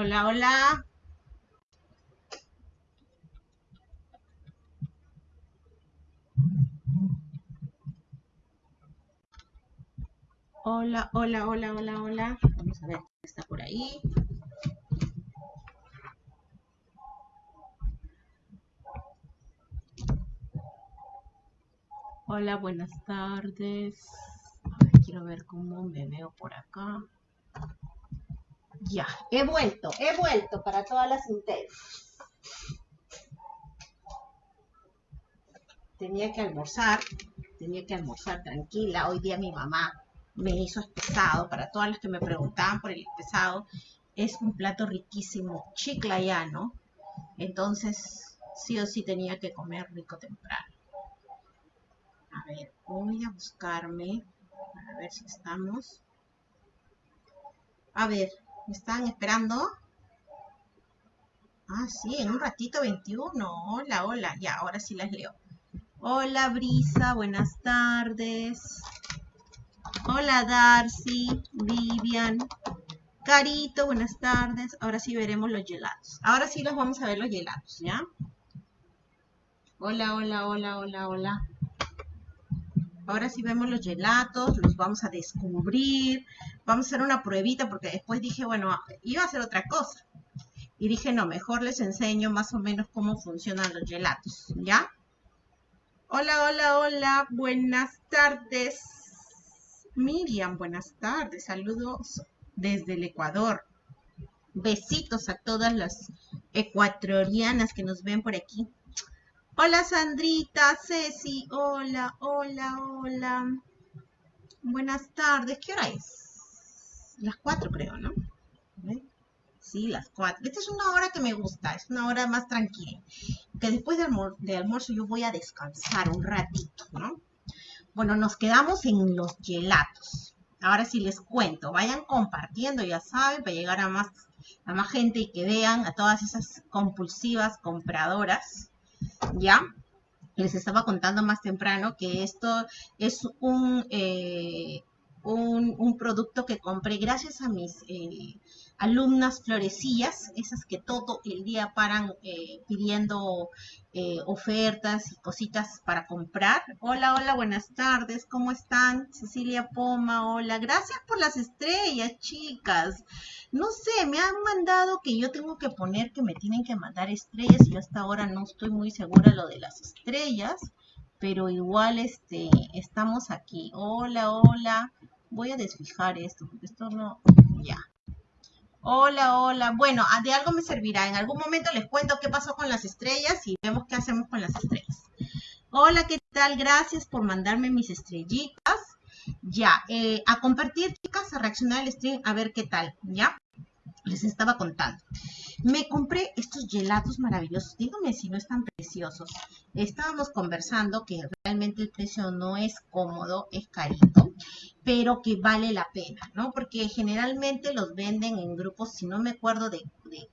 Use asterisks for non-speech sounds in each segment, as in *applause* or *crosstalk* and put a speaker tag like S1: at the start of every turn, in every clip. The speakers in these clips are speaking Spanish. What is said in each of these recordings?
S1: Hola, hola. Hola, hola, hola, hola, hola. Vamos a ver quién está por ahí. Hola, buenas tardes. A ver, quiero ver cómo me veo por acá. Ya, he vuelto, he vuelto para todas las intentas. Tenía que almorzar, tenía que almorzar tranquila. Hoy día mi mamá me hizo espesado. Para todas las que me preguntaban por el espesado, es un plato riquísimo, chiclayano. Entonces, sí o sí tenía que comer rico temprano. A ver, voy a buscarme, a ver si estamos. A ver, ¿me están esperando? Ah, sí, en un ratito 21. Hola, hola. Ya, ahora sí las leo. Hola, Brisa, buenas tardes. Hola, Darcy, Vivian. Carito, buenas tardes. Ahora sí veremos los gelados. Ahora sí los vamos a ver los gelados, ¿ya? Hola, hola, hola, hola, hola. Ahora sí vemos los gelatos, los vamos a descubrir. Vamos a hacer una pruebita porque después dije, bueno, iba a hacer otra cosa. Y dije, no, mejor les enseño más o menos cómo funcionan los gelatos, ¿ya? Hola, hola, hola, buenas tardes. Miriam, buenas tardes. Saludos desde el Ecuador. Besitos a todas las ecuatorianas que nos ven por aquí. Hola Sandrita, Ceci, hola, hola, hola. Buenas tardes, ¿qué hora es? Las cuatro creo, ¿no? Sí, las cuatro. Esta es una hora que me gusta, es una hora más tranquila. Que después de, de almuerzo yo voy a descansar un ratito, ¿no? Bueno, nos quedamos en los gelatos. Ahora sí les cuento, vayan compartiendo, ya saben, para llegar a más, a más gente y que vean a todas esas compulsivas compradoras ¿ya? Les estaba contando más temprano que esto es un, eh, un, producto que compré gracias a mis eh, alumnas florecillas, esas que todo el día paran eh, pidiendo eh, ofertas y cositas para comprar. Hola, hola, buenas tardes, ¿cómo están? Cecilia Poma, hola, gracias por las estrellas, chicas. No sé, me han mandado que yo tengo que poner que me tienen que mandar estrellas y hasta ahora no estoy muy segura lo de las estrellas, pero igual este, estamos aquí. Hola, hola. Voy a desfijar esto, porque esto no... Ya. Hola, hola. Bueno, de algo me servirá. En algún momento les cuento qué pasó con las estrellas y vemos qué hacemos con las estrellas. Hola, ¿qué tal? Gracias por mandarme mis estrellitas. Ya, eh, a compartir, chicas, a reaccionar al stream, a ver qué tal, ¿ya? Les estaba contando. Me compré estos gelatos maravillosos. Díganme si no están preciosos. Estábamos conversando que realmente el precio no es cómodo, es carito pero que vale la pena, ¿no? Porque generalmente los venden en grupos, si no me acuerdo, de,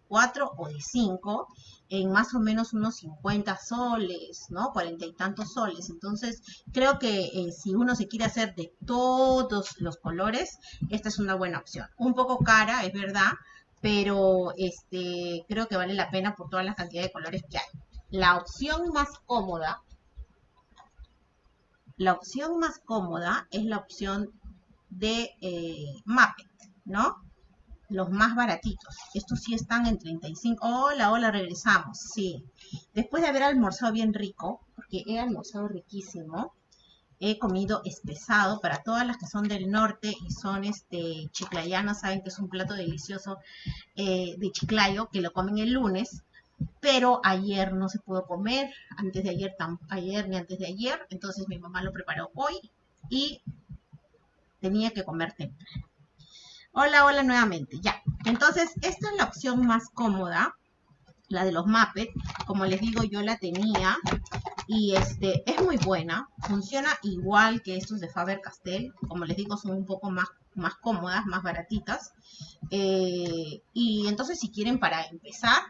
S1: cuatro o de cinco, en más o menos unos 50 soles, ¿no? Cuarenta y tantos soles. Entonces, creo que eh, si uno se quiere hacer de todos los colores, esta es una buena opción. Un poco cara, es verdad, pero este, creo que vale la pena por toda la cantidad de colores que hay. La opción más cómoda, la opción más cómoda es la opción de eh, Muppet, ¿no? Los más baratitos. Estos sí están en 35. Hola, hola, regresamos. Sí. Después de haber almorzado bien rico, porque he almorzado riquísimo, he comido espesado para todas las que son del norte y son este chiclayanas, saben que es un plato delicioso eh, de chiclayo que lo comen el lunes, pero ayer no se pudo comer, antes de ayer, ayer ni antes de ayer, entonces mi mamá lo preparó hoy y tenía que comer temprano. Hola, hola nuevamente, ya. Entonces, esta es la opción más cómoda, la de los Muppet. Como les digo, yo la tenía y este es muy buena. Funciona igual que estos de Faber-Castell. Como les digo, son un poco más, más cómodas, más baratitas. Eh, y entonces, si quieren para empezar,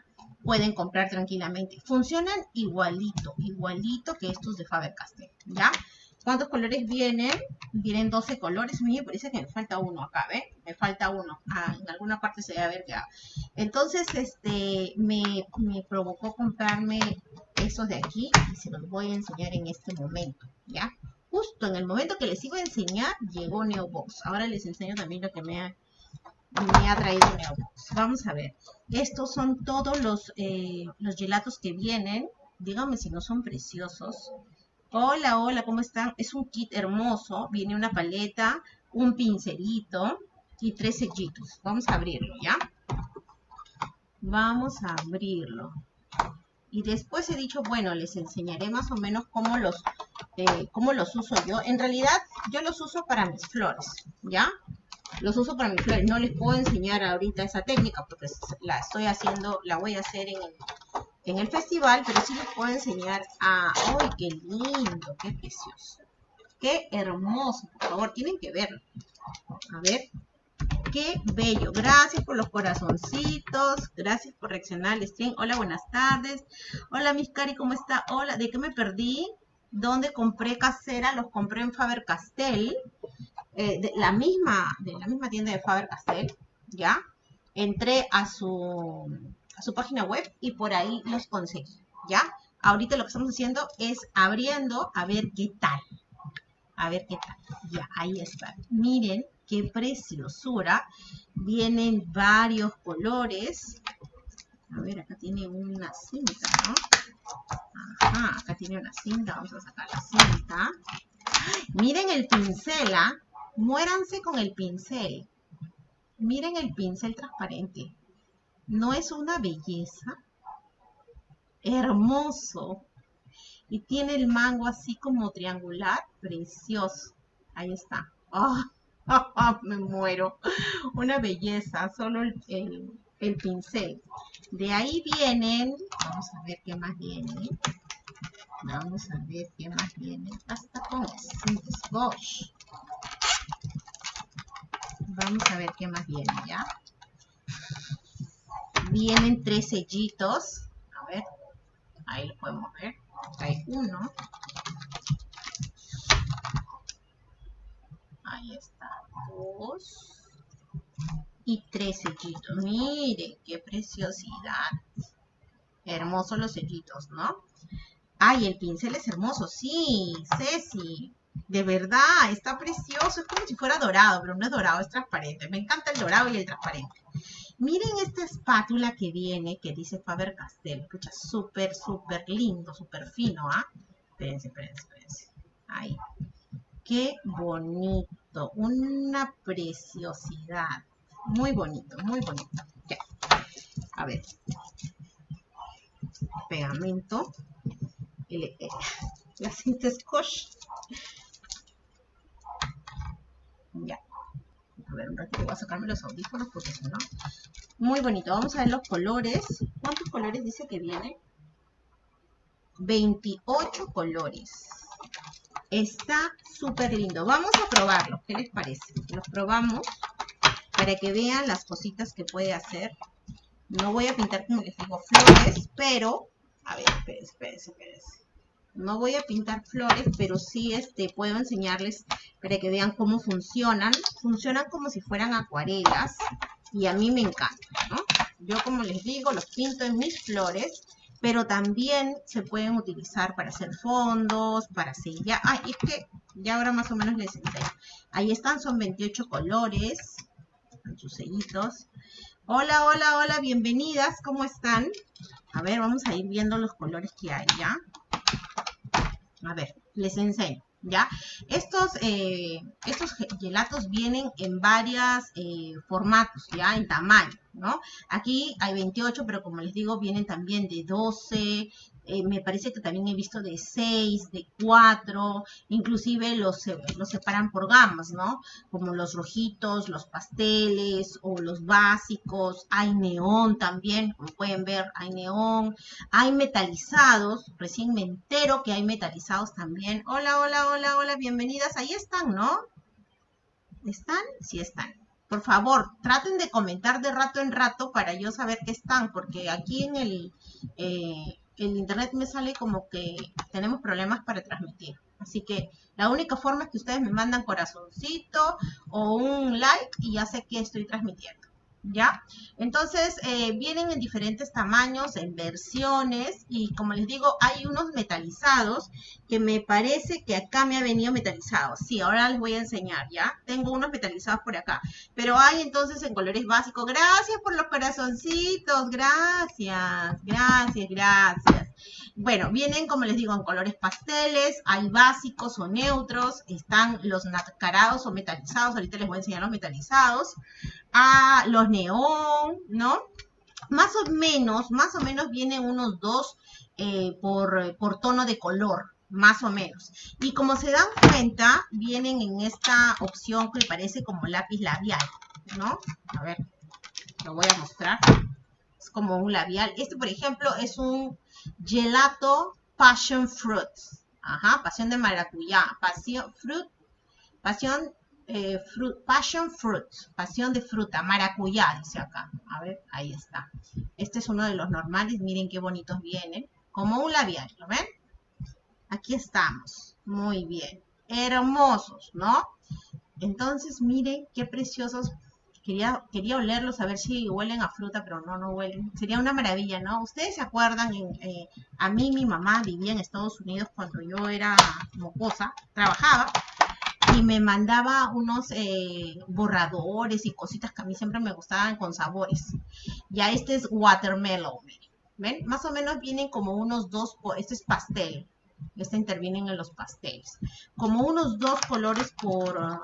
S1: pueden comprar tranquilamente. Funcionan igualito, igualito que estos de Faber-Castell, ¿ya? ¿Cuántos colores vienen? Vienen 12 colores. Me parece que me falta uno acá, ¿ven? Me falta uno. Ah, en alguna parte se debe ver ya. Entonces, este, me, me provocó comprarme esos de aquí y se los voy a enseñar en este momento, ¿ya? Justo en el momento que les iba a enseñar, llegó Neobox. Ahora les enseño también lo que me ha, me ha traído Neobox. Vamos a ver. Estos son todos los, eh, los gelatos que vienen. Díganme si no son preciosos. Hola, hola, ¿cómo están? Es un kit hermoso. Viene una paleta, un pincelito y tres sellitos. Vamos a abrirlo, ¿ya? Vamos a abrirlo. Y después he dicho, bueno, les enseñaré más o menos cómo los, eh, cómo los uso yo. En realidad, yo los uso para mis flores, ¿ya? Los uso para mis flores. No les puedo enseñar ahorita esa técnica porque la estoy haciendo, la voy a hacer en el en el festival, pero sí les puedo enseñar a... ¡Ay, qué lindo! ¡Qué precioso! ¡Qué hermoso! Por favor, tienen que verlo. A ver. ¡Qué bello! Gracias por los corazoncitos. Gracias por reaccionar al stream. Hola, buenas tardes. Hola, mis cari, ¿cómo está? Hola, ¿de qué me perdí? ¿Dónde compré casera? Los compré en Faber-Castell. Eh, de la misma, de la misma tienda de Faber-Castell, ¿ya? Entré a su a su página web y por ahí los conseguí, ¿ya? Ahorita lo que estamos haciendo es abriendo a ver qué tal. A ver qué tal. Ya, ahí está. Miren qué preciosura. Vienen varios colores. A ver, acá tiene una cinta, ¿no? Ajá, acá tiene una cinta. Vamos a sacar la cinta. Miren el pincel, ¿ah? Muéranse con el pincel. Miren el pincel transparente. ¿No es una belleza? Hermoso. Y tiene el mango así como triangular, precioso. Ahí está. ¡Oh! *laughs* me muero. Una belleza, solo el, el, pincel. De ahí vienen, vamos a ver qué más viene. Vamos a ver qué más viene. Hasta con Bosch. Vamos a ver qué más viene, ¿ya? Vienen tres sellitos. A ver, ahí lo podemos ver. hay uno. Ahí está, dos. Y tres sellitos. Miren, qué preciosidad. Hermosos los sellitos, ¿no? Ay, el pincel es hermoso. Sí, Ceci. De verdad, está precioso. Es como si fuera dorado, pero no es dorado, es transparente. Me encanta el dorado y el transparente. Miren esta espátula que viene, que dice Faber-Castell. Escucha, súper, súper lindo, súper fino, ¿ah? Espérense, espérense, espérense. Ahí. Qué bonito. Una preciosidad. Muy bonito, muy bonito. Ya. A ver. Pegamento. Eh, la cinta scotch. Ya. A ver, un ratito voy a sacarme los audífonos porque si no... Muy bonito. Vamos a ver los colores. ¿Cuántos colores dice que viene? 28 colores. Está súper lindo. Vamos a probarlo. ¿Qué les parece? Los probamos para que vean las cositas que puede hacer. No voy a pintar, como les digo, flores, pero... A ver, espérense, espérense, espérense. No voy a pintar flores, pero sí este, puedo enseñarles para que vean cómo funcionan. Funcionan como si fueran acuarelas y a mí me encanta, ¿no? Yo como les digo, los pinto en mis flores, pero también se pueden utilizar para hacer fondos, para sellar. Ay, es que ya ahora más o menos les enseño. Ahí están, son 28 colores, con sus sellitos. Hola, hola, hola, bienvenidas, ¿cómo están? A ver, vamos a ir viendo los colores que hay, ¿ya? A ver, les enseño. ¿Ya? Estos, eh, estos gelatos vienen en varios eh, formatos, ¿ya? En tamaño, ¿no? Aquí hay 28, pero como les digo, vienen también de 12, eh, me parece que también he visto de 6, de 4, inclusive los, los separan por gamas, ¿no? Como los rojitos, los pasteles o los básicos, hay neón también, como pueden ver, hay neón, hay metalizados, recién me entero que hay metalizados también. Hola, hola, hola, hola, bienvenidas, ahí están, ¿no? ¿Están? Sí están. Por favor, traten de comentar de rato en rato para yo saber que están, porque aquí en el... Eh, el internet me sale como que tenemos problemas para transmitir. Así que la única forma es que ustedes me mandan corazoncito o un like y ya sé que estoy transmitiendo. ¿Ya? Entonces, eh, vienen en diferentes tamaños, en versiones, y como les digo, hay unos metalizados que me parece que acá me ha venido metalizado. Sí, ahora les voy a enseñar, ¿ya? Tengo unos metalizados por acá, pero hay entonces en colores básicos. Gracias por los corazoncitos, gracias, gracias, gracias. Bueno, vienen, como les digo, en colores pasteles, hay básicos o neutros, están los nacarados o metalizados, ahorita les voy a enseñar los metalizados a los neón, ¿no? Más o menos, más o menos vienen unos dos eh, por, por tono de color, más o menos. Y como se dan cuenta, vienen en esta opción que parece como lápiz labial, ¿no? A ver, lo voy a mostrar. Es como un labial. Este, por ejemplo, es un gelato passion fruit. Ajá, pasión de maracuyá. Pasión, fruit, pasión eh, passion fruit, pasión de fruta, maracuyá, dice acá. A ver, ahí está. Este es uno de los normales, miren qué bonitos vienen. Como un labial, ¿lo ven? Aquí estamos, muy bien. Hermosos, ¿no? Entonces, miren qué preciosos. Quería, quería olerlos, a ver si huelen a fruta, pero no, no huelen. Sería una maravilla, ¿no? Ustedes se acuerdan, eh, a mí mi mamá vivía en Estados Unidos cuando yo era mocosa, trabajaba, y me mandaba unos eh, borradores y cositas que a mí siempre me gustaban con sabores. Ya este es watermelon, ¿ven? Más o menos vienen como unos dos, este es pastel, este intervienen en los pasteles, como unos dos colores por,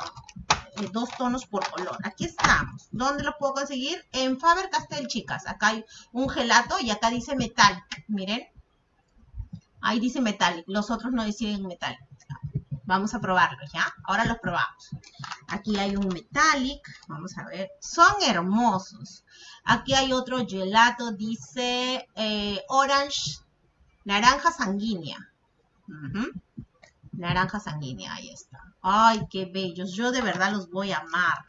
S1: eh, dos tonos por color. Aquí estamos. ¿Dónde lo puedo conseguir? En Faber-Castell, chicas. Acá hay un gelato y acá dice metal, miren. Ahí dice metal, los otros no dicen metal. Vamos a probarlos, ¿ya? Ahora los probamos. Aquí hay un metallic, vamos a ver. Son hermosos. Aquí hay otro gelato, dice eh, orange, naranja sanguínea. Naranja sanguínea, ahí está. Ay, qué bellos. Yo de verdad los voy a amar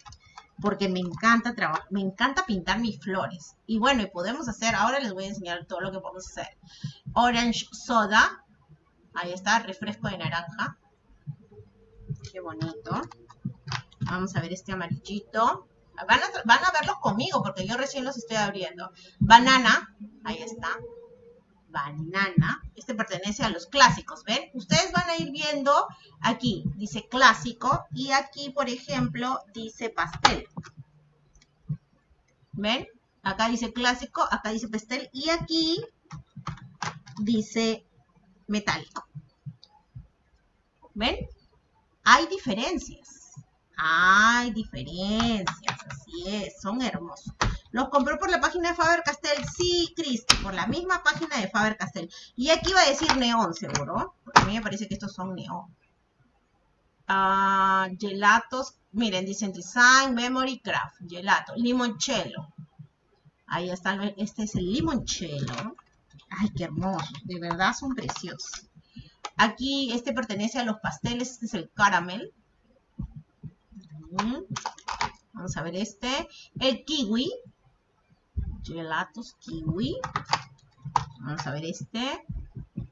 S1: porque me encanta trabajar, me encanta pintar mis flores. Y bueno, y podemos hacer, ahora les voy a enseñar todo lo que podemos hacer. Orange soda, ahí está, refresco de naranja. Qué bonito. Vamos a ver este amarillito. Van a, van a conmigo porque yo recién los estoy abriendo. Banana. Ahí está. Banana. Este pertenece a los clásicos, ¿ven? Ustedes van a ir viendo aquí, dice clásico, y aquí, por ejemplo, dice pastel. ¿Ven? Acá dice clásico, acá dice pastel, y aquí dice metálico. ¿Ven? Hay diferencias. Hay diferencias, así es, son hermosos. ¿Los compró por la página de Faber-Castell? Sí, Cristi, por la misma página de Faber-Castell. Y aquí va a decir neón, seguro. Porque a mí me parece que estos son neón. Ah, gelatos, miren, dicen Design, Memory, Craft, gelato, limoncello. Ahí está, este es el limoncello. Ay, qué hermoso, de verdad son preciosos. Aquí este pertenece a los pasteles, este es el caramel. Vamos a ver este. El kiwi. Gelatos kiwi. Vamos a ver este.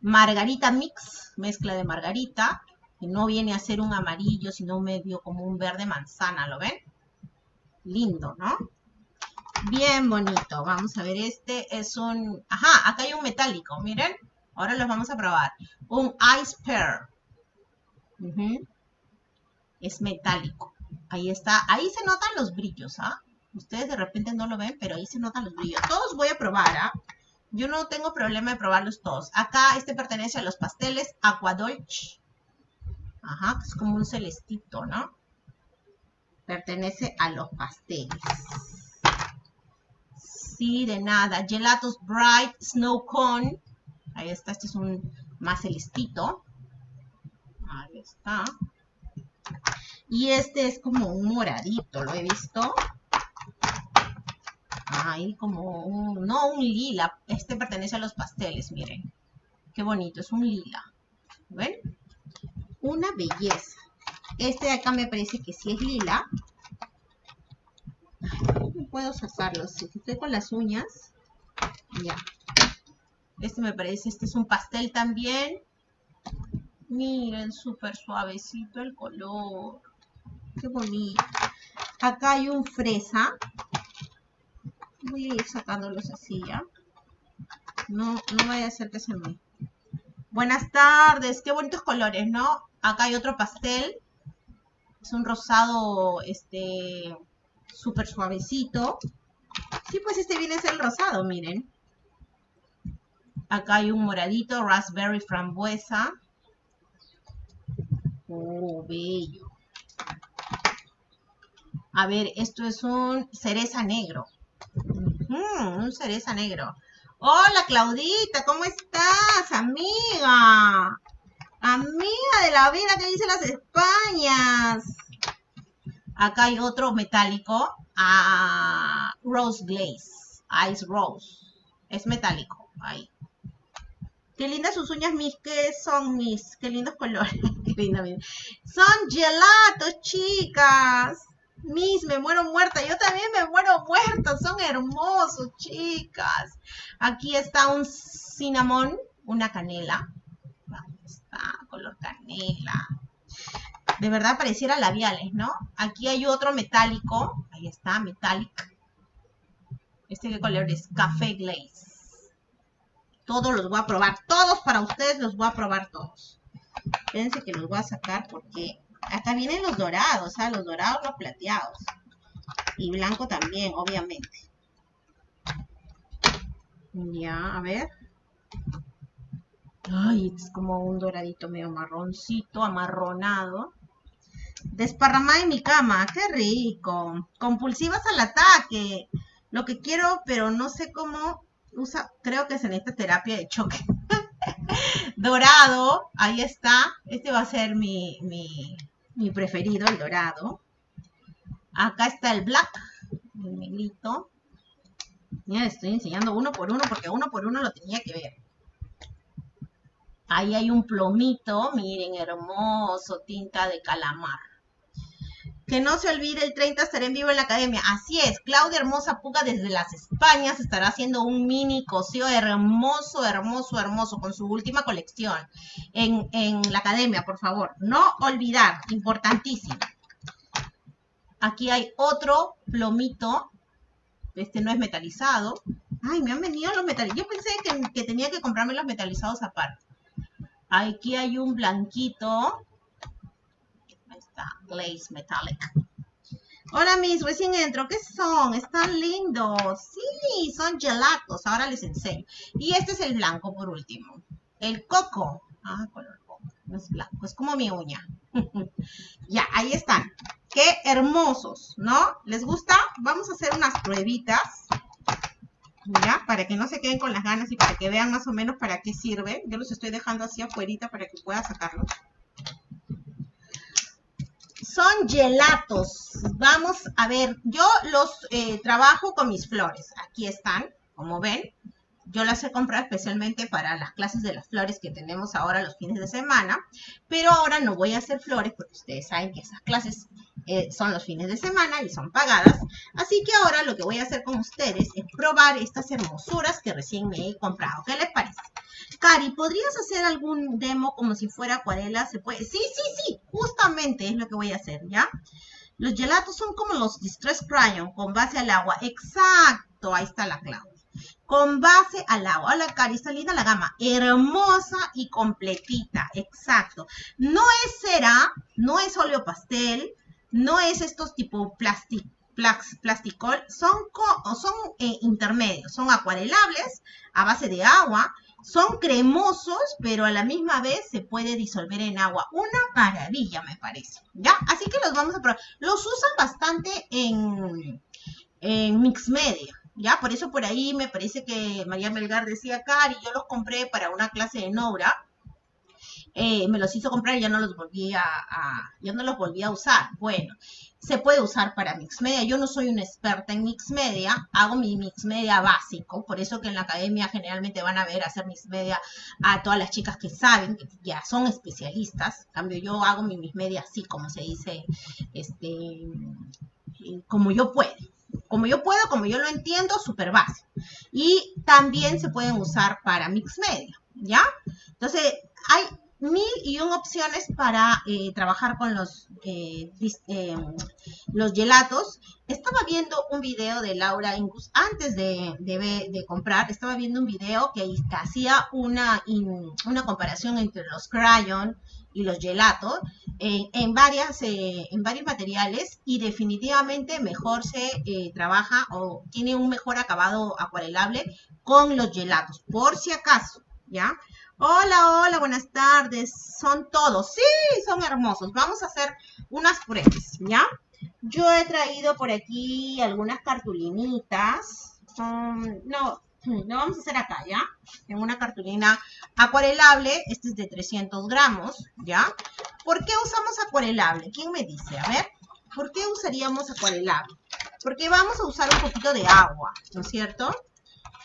S1: Margarita mix, mezcla de margarita. Que no viene a ser un amarillo, sino medio como un verde manzana, ¿lo ven? Lindo, ¿no? Bien bonito. Vamos a ver este. Es un... Ajá, acá hay un metálico, miren. Ahora los vamos a probar. Un Ice Pear. Es metálico. Ahí está. Ahí se notan los brillos, ¿ah? Ustedes de repente no lo ven, pero ahí se notan los brillos. Todos voy a probar, ¿ah? Yo no tengo problema de probarlos todos. Acá este pertenece a los pasteles Aquadolch. Ajá, es como un celestito, ¿no? Pertenece a los pasteles. Sí, de nada. Gelatos Bright Snow Cone. Ahí está, este es un más celestito. Ahí está. Y este es como un moradito, lo he visto. Ahí como un, no un lila, este pertenece a los pasteles, miren. Qué bonito, es un lila. ¿Ven? Una belleza. Este de acá me parece que sí es lila. no puedo sacarlo, si estoy con las uñas. Ya. Este me parece, este es un pastel también. Miren, súper suavecito el color. Qué bonito. Acá hay un fresa. Voy a ir sacándolos así ya. No, no vaya a ser que se me... Buenas tardes. Qué bonitos colores, ¿no? Acá hay otro pastel. Es un rosado, este, súper suavecito. Sí, pues este viene a ser el rosado, miren. Acá hay un moradito, raspberry frambuesa. Oh, bello. A ver, esto es un cereza negro. un cereza negro. Hola, Claudita, ¿cómo estás, amiga? Amiga de la vida que dice las Españas. Acá hay otro metálico. Ah, rose Glaze. Ice Rose. Es metálico. Ahí. Qué lindas sus uñas, mis. ¿Qué son mis? Qué lindos colores. *laughs* Qué linda, Son gelatos, chicas. Mis, me muero muerta. Yo también me muero muerta. Son hermosos, chicas. Aquí está un cinnamon, una canela. Ahí está, color canela. De verdad pareciera labiales, ¿no? Aquí hay otro metálico. Ahí está, metálico. ¿Este qué color es? Café Glaze. Todos los voy a probar. Todos para ustedes los voy a probar todos. Fíjense que los voy a sacar porque acá vienen los dorados, ¿sabes? Los dorados, los plateados. Y blanco también, obviamente. Ya, a ver. Ay, es como un doradito medio marroncito, amarronado. Desparramada en mi cama, qué rico. Compulsivas al ataque. Lo que quiero, pero no sé cómo usa, creo que es en esta terapia de choque. *laughs* dorado, ahí está. Este va a ser mi, mi, preferido, el dorado. Acá está el black, el negrito. Ya estoy enseñando uno por uno porque uno por uno lo tenía que ver. Ahí hay un plomito, miren, hermoso, tinta de calamar. Que no se olvide, el 30 estaré en vivo en la academia. Así es, Claudia Hermosa Puga desde las Españas estará haciendo un mini coseo hermoso, hermoso, hermoso con su última colección en, la academia, por favor. No olvidar, importantísimo. Aquí hay otro plomito. Este no es metalizado. Ay, me han venido los metalizados. Yo pensé que, que tenía que comprarme los metalizados aparte. Aquí hay un blanquito Glaze Metallic. Hola, mis, recién entro. ¿Qué son? Están lindos. Sí, son gelatos. Ahora les enseño. Y este es el blanco por último. El coco. Ah, color coco. No es blanco, es como mi uña. *laughs* ya, ahí están. Qué hermosos, ¿no? ¿Les gusta? Vamos a hacer unas pruebitas. Ya, para que no se queden con las ganas y para que vean más o menos para qué sirve. Yo los estoy dejando así afuera para que pueda sacarlos son gelatos. Vamos a ver, yo los eh, trabajo con mis flores. Aquí están, como ven. Yo las he comprado especialmente para las clases de las flores que tenemos ahora los fines de semana. Pero ahora no voy a hacer flores porque ustedes saben que esas clases eh, son los fines de semana y son pagadas. Así que ahora lo que voy a hacer con ustedes es probar estas hermosuras que recién me he comprado. ¿Qué les parece? Cari, ¿podrías hacer algún demo como si fuera acuarela? ¿Se puede? Sí, sí, sí, justamente es lo que voy a hacer, ¿ya? Los gelatos son como los Distress Crayon, con base al agua. Exacto, ahí está la clave. Con base al agua. Hola, Cari, está linda la gama. Hermosa y completita, exacto. No es cera, no es óleo pastel, no es estos tipo plástico plasticol, son, son eh, intermedios, son acuarelables a base de agua son cremosos, pero a la misma vez se puede disolver en agua. Una maravilla, me parece. ¿Ya? Así que los vamos a probar. Los usan bastante en, en Mix Media. ¿Ya? Por eso por ahí me parece que María Melgar decía, Cari, yo los compré para una clase de Nora. Eh, me los hizo comprar y ya no los volví a, a, ya no los volví a usar. Bueno, se puede usar para mix media. Yo no soy una experta en mix media, hago mi mix media básico, por eso que en la academia generalmente van a ver hacer mix media a todas las chicas que saben, que ya son especialistas. En cambio, yo hago mi mix media así, como se dice, este, como yo puedo. Como yo puedo, como yo lo entiendo, súper básico. Y también se pueden usar para mix media, ¿ya? Entonces, hay mil y un opciones para eh, trabajar con los, eh, eh, los gelatos. Estaba viendo un video de Laura Ingus antes de, de, comprar, estaba viendo un video que, hacía una, una comparación entre los crayon y los gelatos en, varias, en varios materiales y definitivamente mejor se trabaja o tiene un mejor acabado acuarelable con los gelatos, por si acaso, ¿ya? Hola, hola, buenas tardes. Son todos. Sí, son hermosos. Vamos a hacer unas pruebas, ¿ya? Yo he traído por aquí algunas cartulinitas. no, no vamos a hacer acá, ¿ya? En una cartulina acuarelable. Este es de 300 gramos, ¿ya? ¿Por qué usamos acuarelable? ¿Quién me dice? A ver, ¿por qué usaríamos acuarelable? Porque vamos a usar un poquito de agua, ¿no es cierto?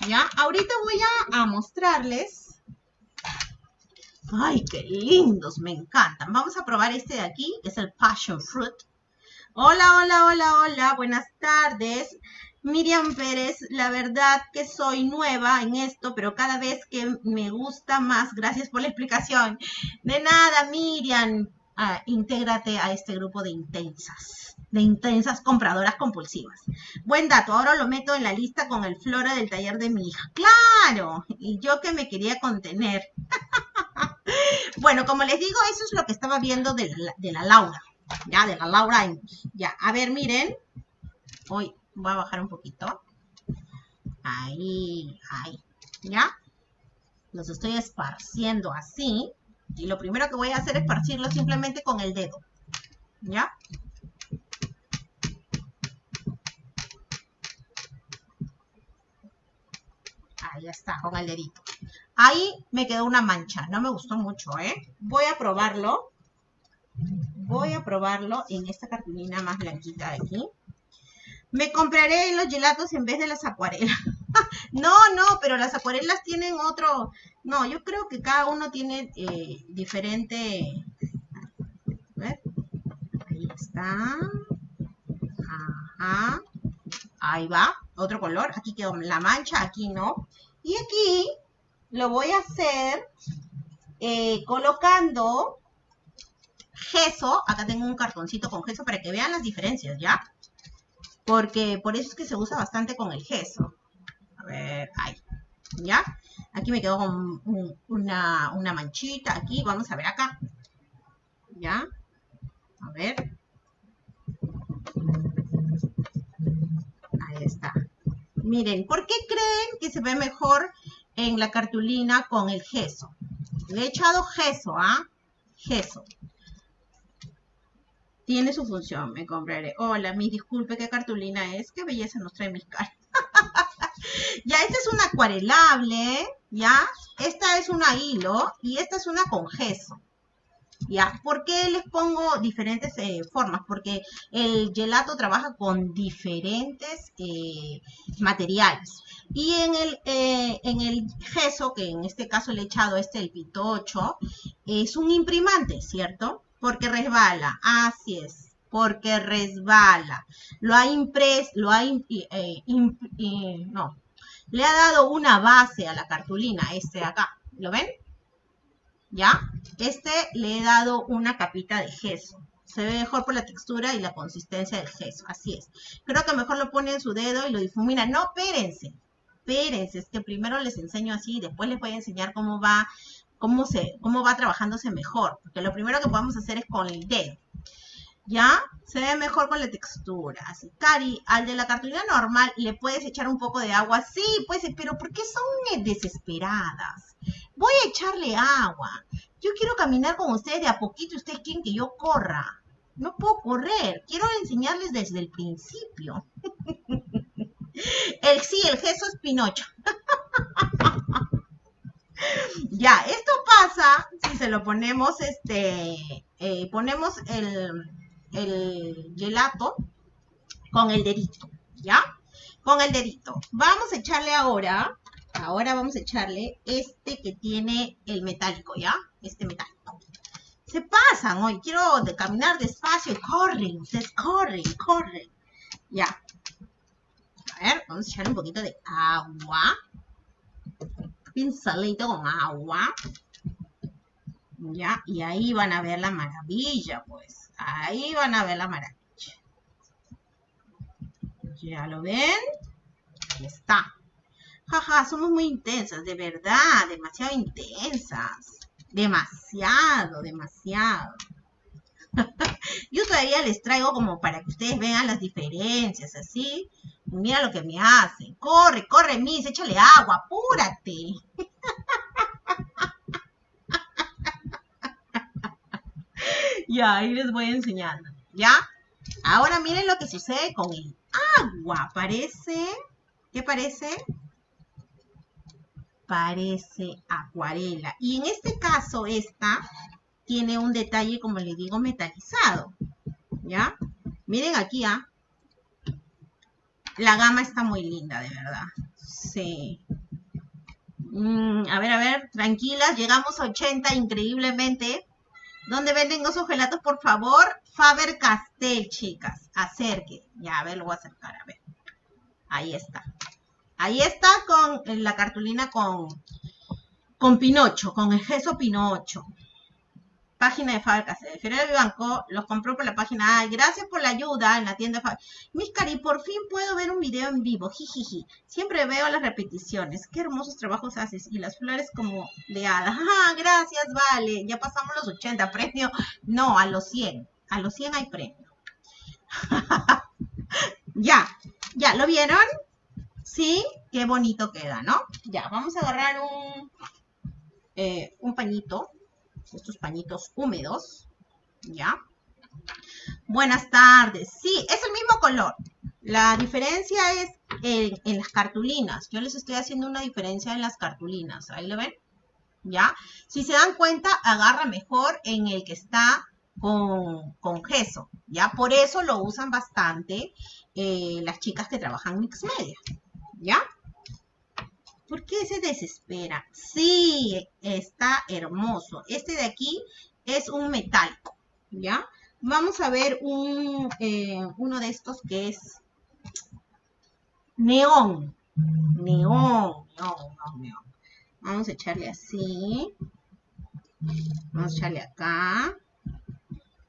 S1: ¿Ya? Ahorita voy a mostrarles Ay, qué lindos, me encantan. Vamos a probar este de aquí, que es el Passion Fruit. Hola, hola, hola, hola, buenas tardes. Miriam Pérez, la verdad que soy nueva en esto, pero cada vez que me gusta más, gracias por la explicación. De nada, Miriam, ah, intégrate a este grupo de intensas, de intensas compradoras compulsivas. Buen dato, ahora lo meto en la lista con el flora del taller de mi hija. ¡Claro! Y yo que me quería contener. *laughs* *laughs* Bueno, como les digo, eso es lo que estaba viendo de la, Laura. Ya, de la Laura. Ya, a ver, miren. Hoy voy a bajar un poquito. Ahí, ahí. ¿Ya? Los estoy esparciendo así. Y lo primero que voy a hacer es esparcirlo simplemente con el dedo. ¿Ya? Ahí está, con el dedito. Ahí me quedó una mancha, no me gustó mucho, ¿eh? Voy a probarlo. Voy a probarlo en esta cartulina más blanquita de aquí. Me compraré los gelatos en vez de las acuarelas. *laughs* no, no, pero las acuarelas tienen otro... No, yo creo que cada uno tiene eh, diferente... ver. Ahí está. Ajá. Ahí va. Otro color. Aquí quedó la mancha, aquí no. Y aquí lo voy a hacer eh, colocando gesso. Acá tengo un cartoncito con gesso para que vean las diferencias, ¿ya? Porque por eso es que se usa bastante con el gesso. A ver, ahí. ¿Ya? Aquí me quedó con una, una manchita. Aquí, vamos a ver acá. ¿Ya? A ver. Ahí está. Miren, ¿por qué creen que se ve mejor en la cartulina con el gesso. Le he echado gesso, ¿ah? Gesso. Tiene su función, me compraré. Hola, mi disculpe, ¿qué cartulina es? Qué belleza nos trae mis caras. *laughs* ya, esta es una acuarelable, ¿ya? Esta es una hilo y esta es una con gesso. ¿Ya? ¿Por qué les pongo diferentes eh, formas? Porque el gelato trabaja con diferentes eh, materiales. Y en el, eh, en el gesso, que en este caso le he echado este, el pitocho, es un imprimante, ¿cierto? Porque resbala, así es, porque resbala. Lo ha impreso, lo ha, no, le ha dado una base a la cartulina, este de acá, ¿lo ven? ¿Ya? Este le he dado una capita de gesso. Se ve mejor por la textura y la consistencia del gesso. Así es. Creo que mejor lo pone en su dedo y lo difumina. No, espérense. Espérense. Es que primero les enseño así después les voy a enseñar cómo va, cómo se, cómo va trabajándose mejor. Porque lo primero que podemos hacer es con el dedo. ¿Ya? Se ve mejor con la textura. Así, Cari, al de la cartulina normal le puedes echar un poco de agua. Sí, pues, pero ¿por qué son desesperadas? Voy a echarle agua. Yo quiero caminar con ustedes de a poquito. Ustedes quieren que yo corra. No puedo correr. Quiero enseñarles desde el principio. *laughs* el sí, el es Pinocho. *laughs* ya, esto pasa si se lo ponemos, este, eh, ponemos el, el gelato con el dedito, ¿ya? Con el dedito. Vamos a echarle ahora Ahora vamos a echarle este que tiene el metálico, ¿ya? Este metálico. Se pasan hoy. Quiero caminar despacio corren. Ustedes corren, corren. Ya. A ver, vamos a echarle un poquito de agua. Pincelito con agua. ¿Ya? Y ahí van a ver la maravilla, pues. Ahí van a ver la maravilla. ¿Ya lo ven? Ahí está. Jaja, somos muy intensas, de verdad, demasiado intensas. Demasiado, demasiado. *laughs* Yo todavía les traigo como para que ustedes vean las diferencias, así. Mira lo que me hacen. Corre, corre, Miss, échale agua, apúrate. *laughs* ya, ahí les voy enseñando. ¿Ya? Ahora miren lo que sucede con el agua. Parece, ¿qué parece? Parece acuarela. Y en este caso, esta tiene un detalle, como le digo, metalizado. ¿Ya? Miren aquí, ¿ah? La gama está muy linda, de verdad. Sí. Mm, a ver, a ver, tranquilas. Llegamos a 80 increíblemente. ¿Dónde venden esos gelatos, por favor? Faber Castell, chicas. Acerque. Ya, a ver, lo voy a acercar, a ver. Ahí está. Ahí está con la cartulina con, con Pinocho, con el gesso Pinocho página de fábrica de Ferrer Banco, los compró por la página Ay, gracias por la ayuda en la tienda Mis cari, por fin puedo ver un video en vivo, jijiji. Siempre veo las repeticiones. Qué hermosos trabajos haces. Y las flores como de hadas. *laughs* Ah, gracias, vale. Ya pasamos los 80. Premio. No, a los 100. A los 100 hay premio. *laughs* ya, ya, ¿lo vieron? Sí, qué bonito queda, ¿no? Ya, vamos a agarrar un, eh, un pañito estos pañitos húmedos, ¿ya? Buenas tardes. Sí, es el mismo color. La diferencia es en, las cartulinas. Yo les estoy haciendo una diferencia en las cartulinas. Ahí lo ven. ¿Ya? Si se dan cuenta, agarra mejor en el que está con, con gesso. ¿Ya? Por eso lo usan bastante eh, las chicas que trabajan mix media. ¿Ya? ¿Por qué se desespera? Sí, está hermoso. Este de aquí es un metálico, ¿ya? Vamos a ver un, eh, uno de estos que es neón. Neón, neón, neón. Vamos a echarle así. Vamos a echarle acá.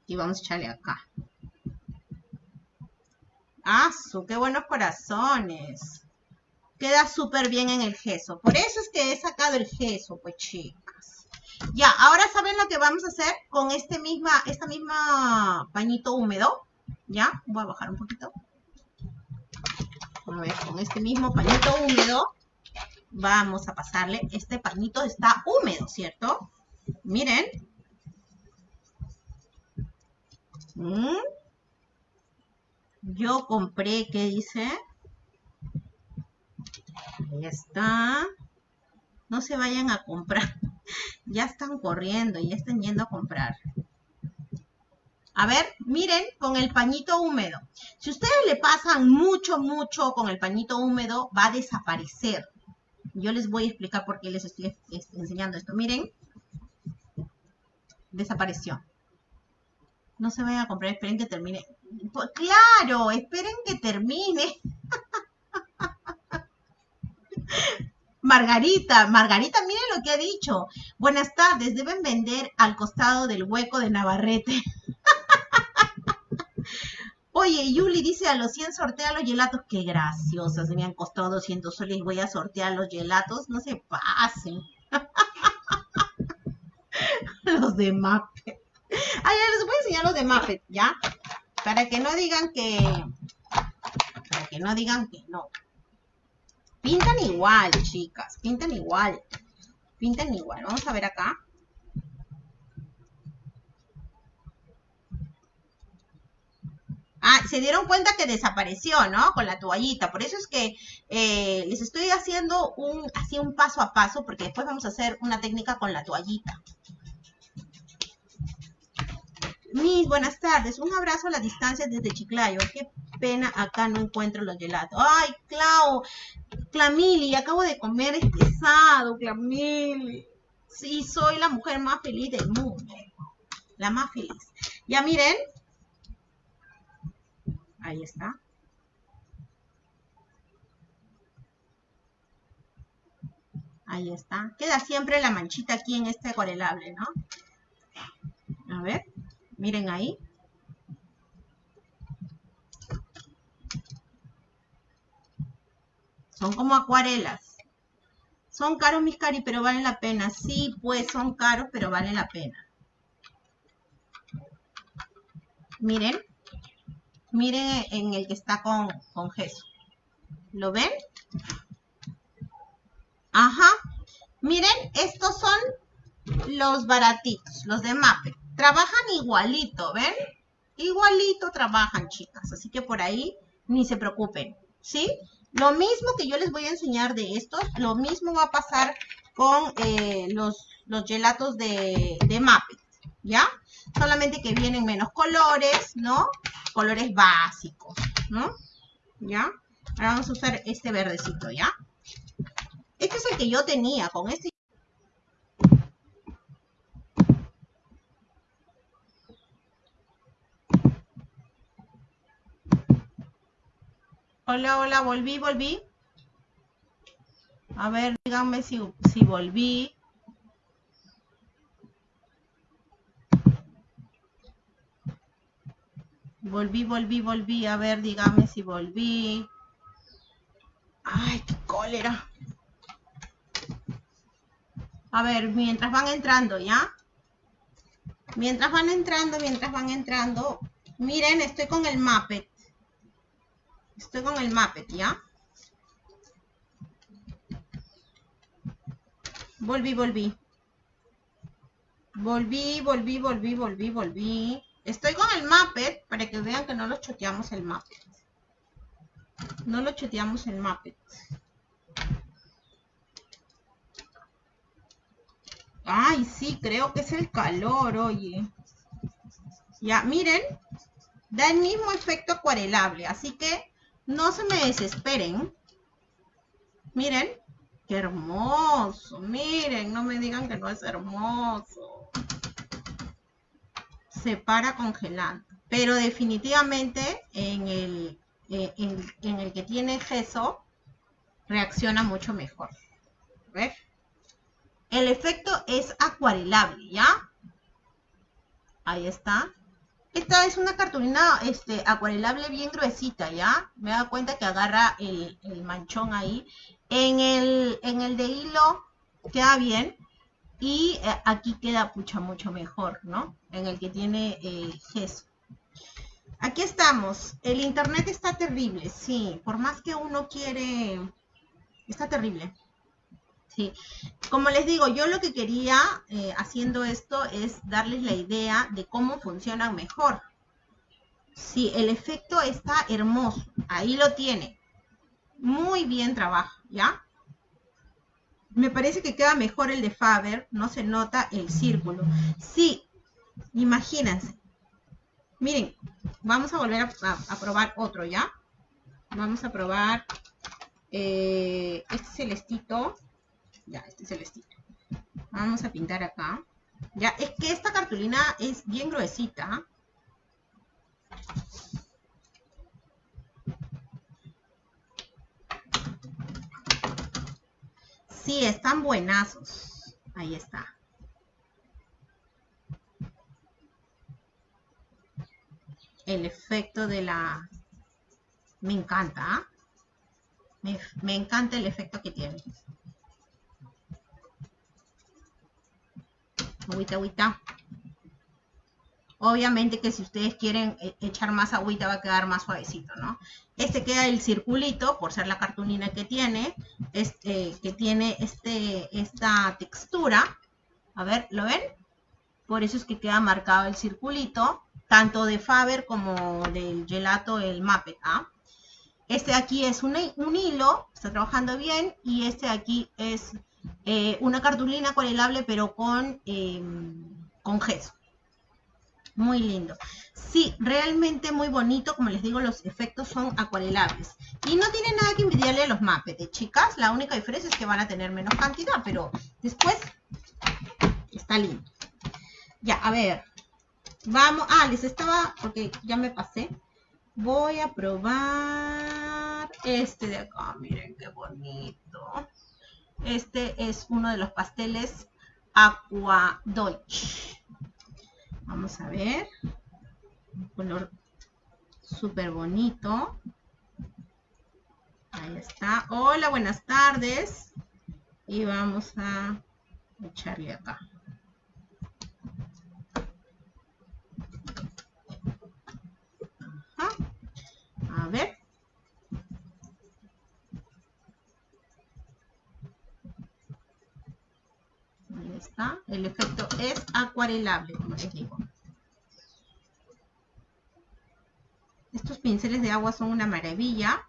S1: Y vamos a echarle acá. ¡Ah, qué buenos corazones! Queda súper bien en el gesso. Por eso es que he sacado el gesso, pues chicas. Ya, ahora saben lo que vamos a hacer con este misma, esta misma pañito húmedo. Ya, voy a bajar un poquito. A ver, con este mismo pañito húmedo vamos a pasarle. Este pañito está húmedo, ¿cierto? Miren. Mm. Yo compré, ¿qué dice? Ahí está. No se vayan a comprar. *laughs* ya están corriendo, ya están yendo a comprar. A ver, miren, con el pañito húmedo. Si ustedes le pasan mucho, mucho con el pañito húmedo, va a desaparecer. Yo les voy a explicar por qué les estoy enseñando esto. Miren, desapareció. No se vayan a comprar, esperen que termine. Pues, claro, esperen que termine. *laughs* Margarita, Margarita, miren lo que ha dicho. Buenas tardes, deben vender al costado del hueco de Navarrete. *laughs* Oye, Yuli dice a los 100 sortea los gelatos. Qué graciosas, me han costado 200 soles. Voy a sortear los gelatos. No se pasen. *laughs* los de Muppet. Ah, ya les voy a enseñar los de Muppet, ¿ya? Para que no digan que... Para que no digan que no. Pintan igual, chicas. Pintan igual. Pintan igual. Vamos a ver acá. Ah, se dieron cuenta que desapareció, ¿no? Con la toallita. Por eso es que eh, les estoy haciendo un, así un paso a paso, porque después vamos a hacer una técnica con la toallita. Mis buenas tardes. Un abrazo a la distancia desde Chiclayo. Qué pena, acá no encuentro los gelatos. Ay, Clau, Clamili, acabo de comer este pesado, Clamili. Sí, soy la mujer más feliz del mundo. La más feliz. Ya miren. Ahí está. Ahí está. Queda siempre la manchita aquí en este acuarelable, ¿no? A ver, miren ahí. Son como acuarelas. Son caros mis cari, pero valen la pena. Sí, pues son caros, pero valen la pena. Miren. Miren en el que está con, con gesso. ¿Lo ven? Ajá. Miren, estos son los baratitos, los de MAPE. Trabajan igualito, ¿ven? Igualito trabajan, chicas. Así que por ahí ni se preocupen, ¿sí? Lo mismo que yo les voy a enseñar de estos, lo mismo va a pasar con eh, los, gelatos de, de MAPE, ¿ya? Solamente que vienen menos colores, ¿no? Colores básicos, ¿no? ¿Ya? Ahora vamos a usar este verdecito, ¿ya? Este es el que yo tenía, con este Hola, hola, volví, volví. A ver, díganme si, si volví. Volví, volví, volví. A ver, díganme si volví. Ay, qué cólera. A ver, mientras van entrando, ¿ya? Mientras van entrando, mientras van entrando. Miren, estoy con el Muppet. Estoy con el Muppet, ¿ya? Volví, volví. Volví, volví, volví, volví, volví. Estoy con el Muppet para que vean que no lo choteamos el Muppet. No lo choteamos el Muppet. Ay, sí, creo que es el calor, oye. Ya, miren. Da el mismo efecto acuarelable. Así que no se me desesperen. Miren. Qué hermoso. Miren, no me digan que no es hermoso. Se para congelando. Pero definitivamente en el, eh, en, el que tiene gesso reacciona mucho mejor. ¿Ves? El efecto es acuarelable, ¿ya? Ahí está. Esta es una cartulina este, acuarelable bien gruesita, ¿ya? Me da cuenta que agarra el, manchón ahí. En el, de hilo queda bien. Y eh, aquí queda pucha mucho mejor, ¿no? En el que tiene eh, gesso. Aquí estamos. El internet está terrible, sí. Por más que uno quiere... Está terrible. Sí. Como les digo, yo lo que quería eh, haciendo esto es darles la idea de cómo funcionan mejor. Sí, el efecto está hermoso. Ahí lo tiene. Muy bien trabajo, ¿ya? Me parece que queda mejor el de Faber. No se nota el círculo. Sí, imagínense. Miren, vamos a volver a, probar otro, ¿ya? Vamos a probar eh, este celestito. Ya, este celestito. Vamos a pintar acá. Ya, es que esta cartulina es bien gruesita. Sí, están buenazos. Ahí está. El efecto de la... Me encanta. ¿ah? Me, me encanta el efecto que tiene. Agüita, agüita. Obviamente que si ustedes quieren eh, echar más agüita va a quedar más suavecito, ¿no? Este queda el circulito, por ser la cartulina que tiene, este, que tiene este, esta textura. A ver, ¿lo ven? Por eso es que queda marcado el circulito, tanto de Faber como del gelato, el Muppet, ¿ah? Este aquí es un, hilo, está trabajando bien, y este aquí es eh, una cartulina acuarelable, pero con, em, con gesso. Muy lindo. Sí, realmente muy bonito. Como les digo, los efectos son acuarelables. Y no tiene nada que envidiarle a los Muppets, chicas. La única diferencia es que van a tener menos cantidad, pero después está lindo. Ya, a ver. Vamos. Ah, les estaba... Porque ya me pasé. Voy a probar este de acá. Miren qué bonito. Este es uno de los pasteles Aqua Deutsch. Vamos a ver. Un color súper bonito. Ahí está. Hola, buenas tardes. Y vamos a echarle acá. A ver. Ahí está. El efecto es acuarelable, como les digo. Estos pinceles de agua son una maravilla.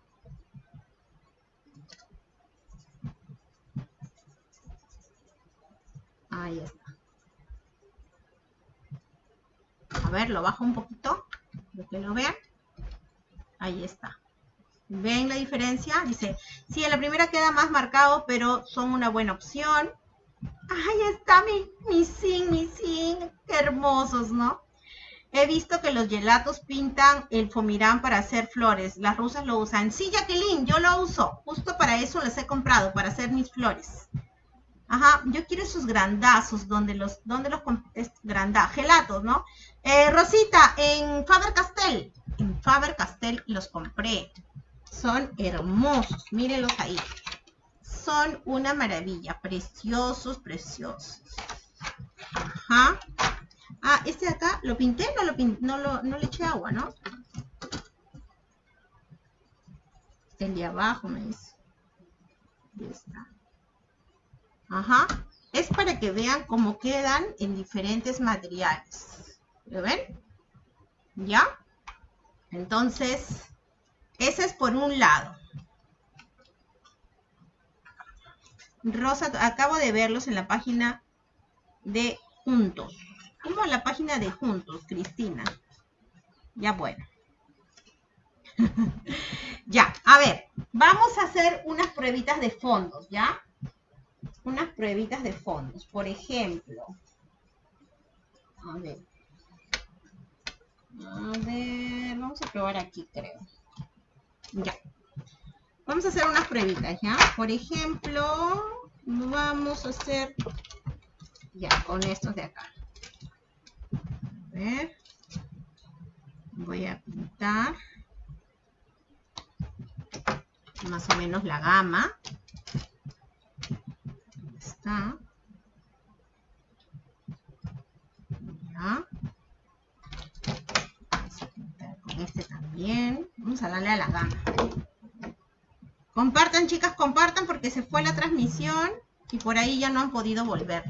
S1: Ahí está. A ver, lo bajo un poquito, para que lo vean. Ahí está. ¿Ven la diferencia? Dice, sí, en la primera queda más marcado, pero son una buena opción. Ahí está mi, mi zinc, mi zinc. Qué hermosos, ¿no? He visto que los gelatos pintan el fomirán para hacer flores. Las rusas lo usan. Sí, Jacqueline, yo lo uso. Justo para eso los he comprado, para hacer mis flores. Ajá, yo quiero esos grandazos, donde los, donde los grandazos, gelatos, ¿no? Eh, Rosita, en Faber-Castell, en Faber-Castell los compré. Son hermosos, mírenlos ahí. Son una maravilla, preciosos, preciosos. Ajá. Ah, este de acá, ¿lo pinté? No, lo no, lo, no le eché agua, ¿no? El de abajo me dice. Ahí está. Ajá. Es para que vean cómo quedan en diferentes materiales. ¿Lo ven? ¿Ya? Entonces, ese es por un lado. Rosa, acabo de verlos en la página de Juntos. ¿Cómo la página de Juntos, Cristina? Ya bueno. *laughs* ya, a ver, vamos a hacer unas pruebitas de fondos, ¿ya? Unas pruebitas de fondos. Por ejemplo, a ver. A ver, vamos a probar aquí, creo. Ya. Vamos a hacer unas pruebitas, ¿ya? Por ejemplo, vamos a hacer, ya, con estos de acá. A ver. Voy a pintar más o menos la gama. Ahí está. Ya este también. Vamos a darle a la gama. Compartan, chicas, compartan porque se fue la transmisión y por ahí ya no han podido volver.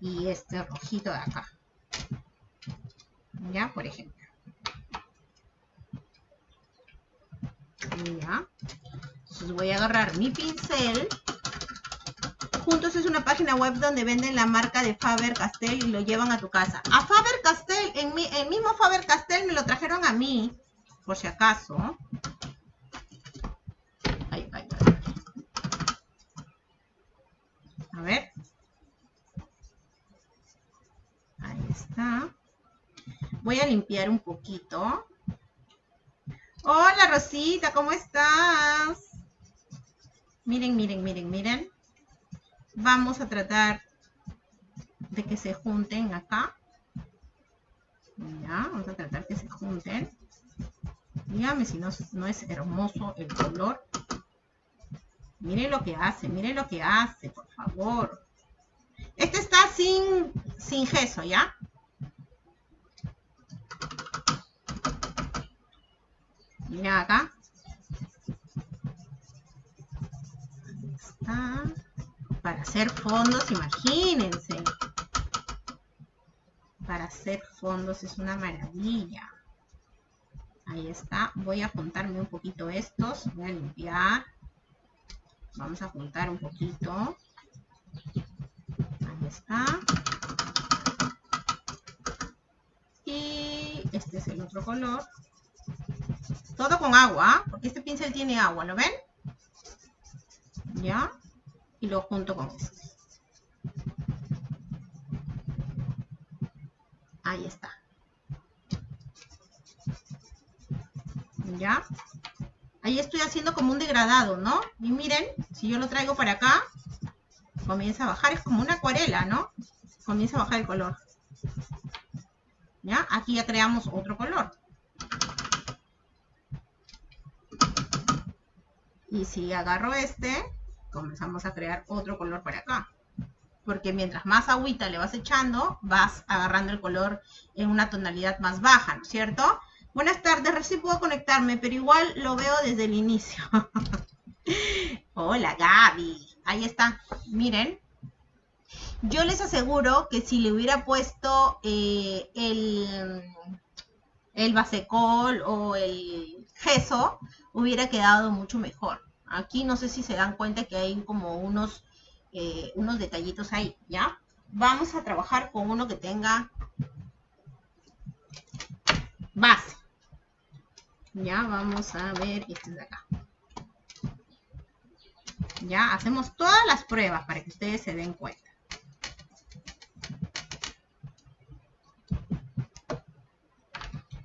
S1: Y este rojito de acá. Ya, por ejemplo. Ya. Entonces voy a agarrar mi pincel Juntos es una página web donde venden la marca de Faber-Castell y lo llevan a tu casa. A Faber-Castell, en mi, el mismo Faber-Castell me lo trajeron a mí, por si acaso. Ahí, ahí, ahí. A ver. Ahí está. Voy a limpiar un poquito. Hola Rosita, ¿cómo estás? Miren, miren, miren, miren vamos a tratar de que se junten acá. Ya, vamos a tratar que se junten. Dígame si no, es hermoso el color. Miren lo que hace, miren lo que hace, por favor. Este está sin, sin gesso, ¿ya? Miren acá. Está para hacer fondos, imagínense. Para hacer fondos es una maravilla. Ahí está. Voy a juntarme un poquito estos. Voy a limpiar. Vamos a juntar un poquito. Ahí está. Y este es el otro color. Todo con agua, porque este pincel tiene agua, ¿lo ven? ¿Ya? y lo junto con esto. Ahí está. ¿Ya? Ahí estoy haciendo como un degradado, ¿no? Y miren, si yo lo traigo para acá, comienza a bajar. Es como una acuarela, ¿no? Comienza a bajar el color. ¿Ya? Aquí ya creamos otro color. Y si agarro este, comenzamos a crear otro color para acá. Porque mientras más agüita le vas echando, vas agarrando el color en una tonalidad más baja, ¿no es cierto? Buenas tardes, recién puedo conectarme, pero igual lo veo desde el inicio. *laughs* Hola Gaby, ahí está, miren. Yo les aseguro que si le hubiera puesto eh, el, el basecol o el gesso, hubiera quedado mucho mejor. Aquí no sé si se dan cuenta que hay como unos, eh, unos detallitos ahí, ¿ya? Vamos a trabajar con uno que tenga base. Ya vamos a ver este de acá. Ya hacemos todas las pruebas para que ustedes se den cuenta.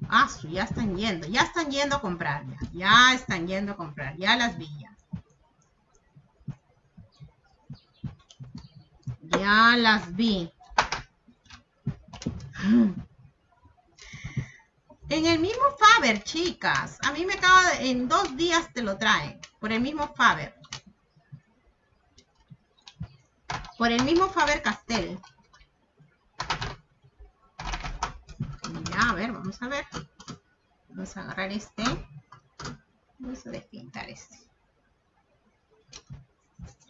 S1: Ah, ya están yendo, ya están yendo a comprar, ya, ya están yendo a comprar, ya las vi ya. Las vi. En el mismo Faber, chicas. A mí me acaba de, en dos días te lo traen. Por el mismo Faber. Por el mismo Faber Castell. Ya, a ver, vamos a ver. Vamos a agarrar este. Vamos a despintar este.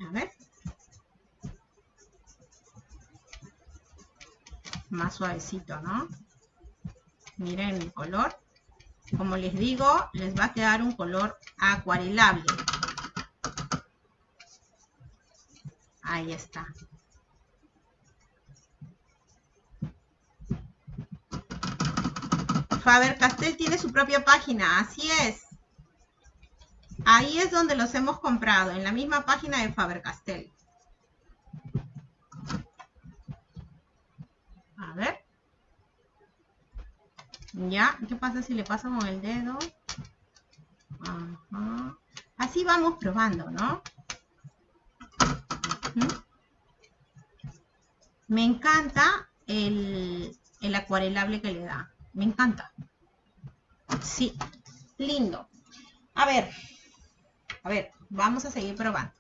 S1: A ver. Más suavecito, ¿no? Miren el color. Como les digo, les va a quedar un color acuarelable. Ahí está. Faber-Castell tiene su propia página, así es. Ahí es donde los hemos comprado, en la misma página de Faber-Castell. A ver. ¿Ya? ¿Qué pasa si le paso con el dedo? Así vamos probando, ¿no? Me encanta el, el acuarelable que le da. Me encanta. Sí, lindo. A ver, a ver, vamos a seguir probando.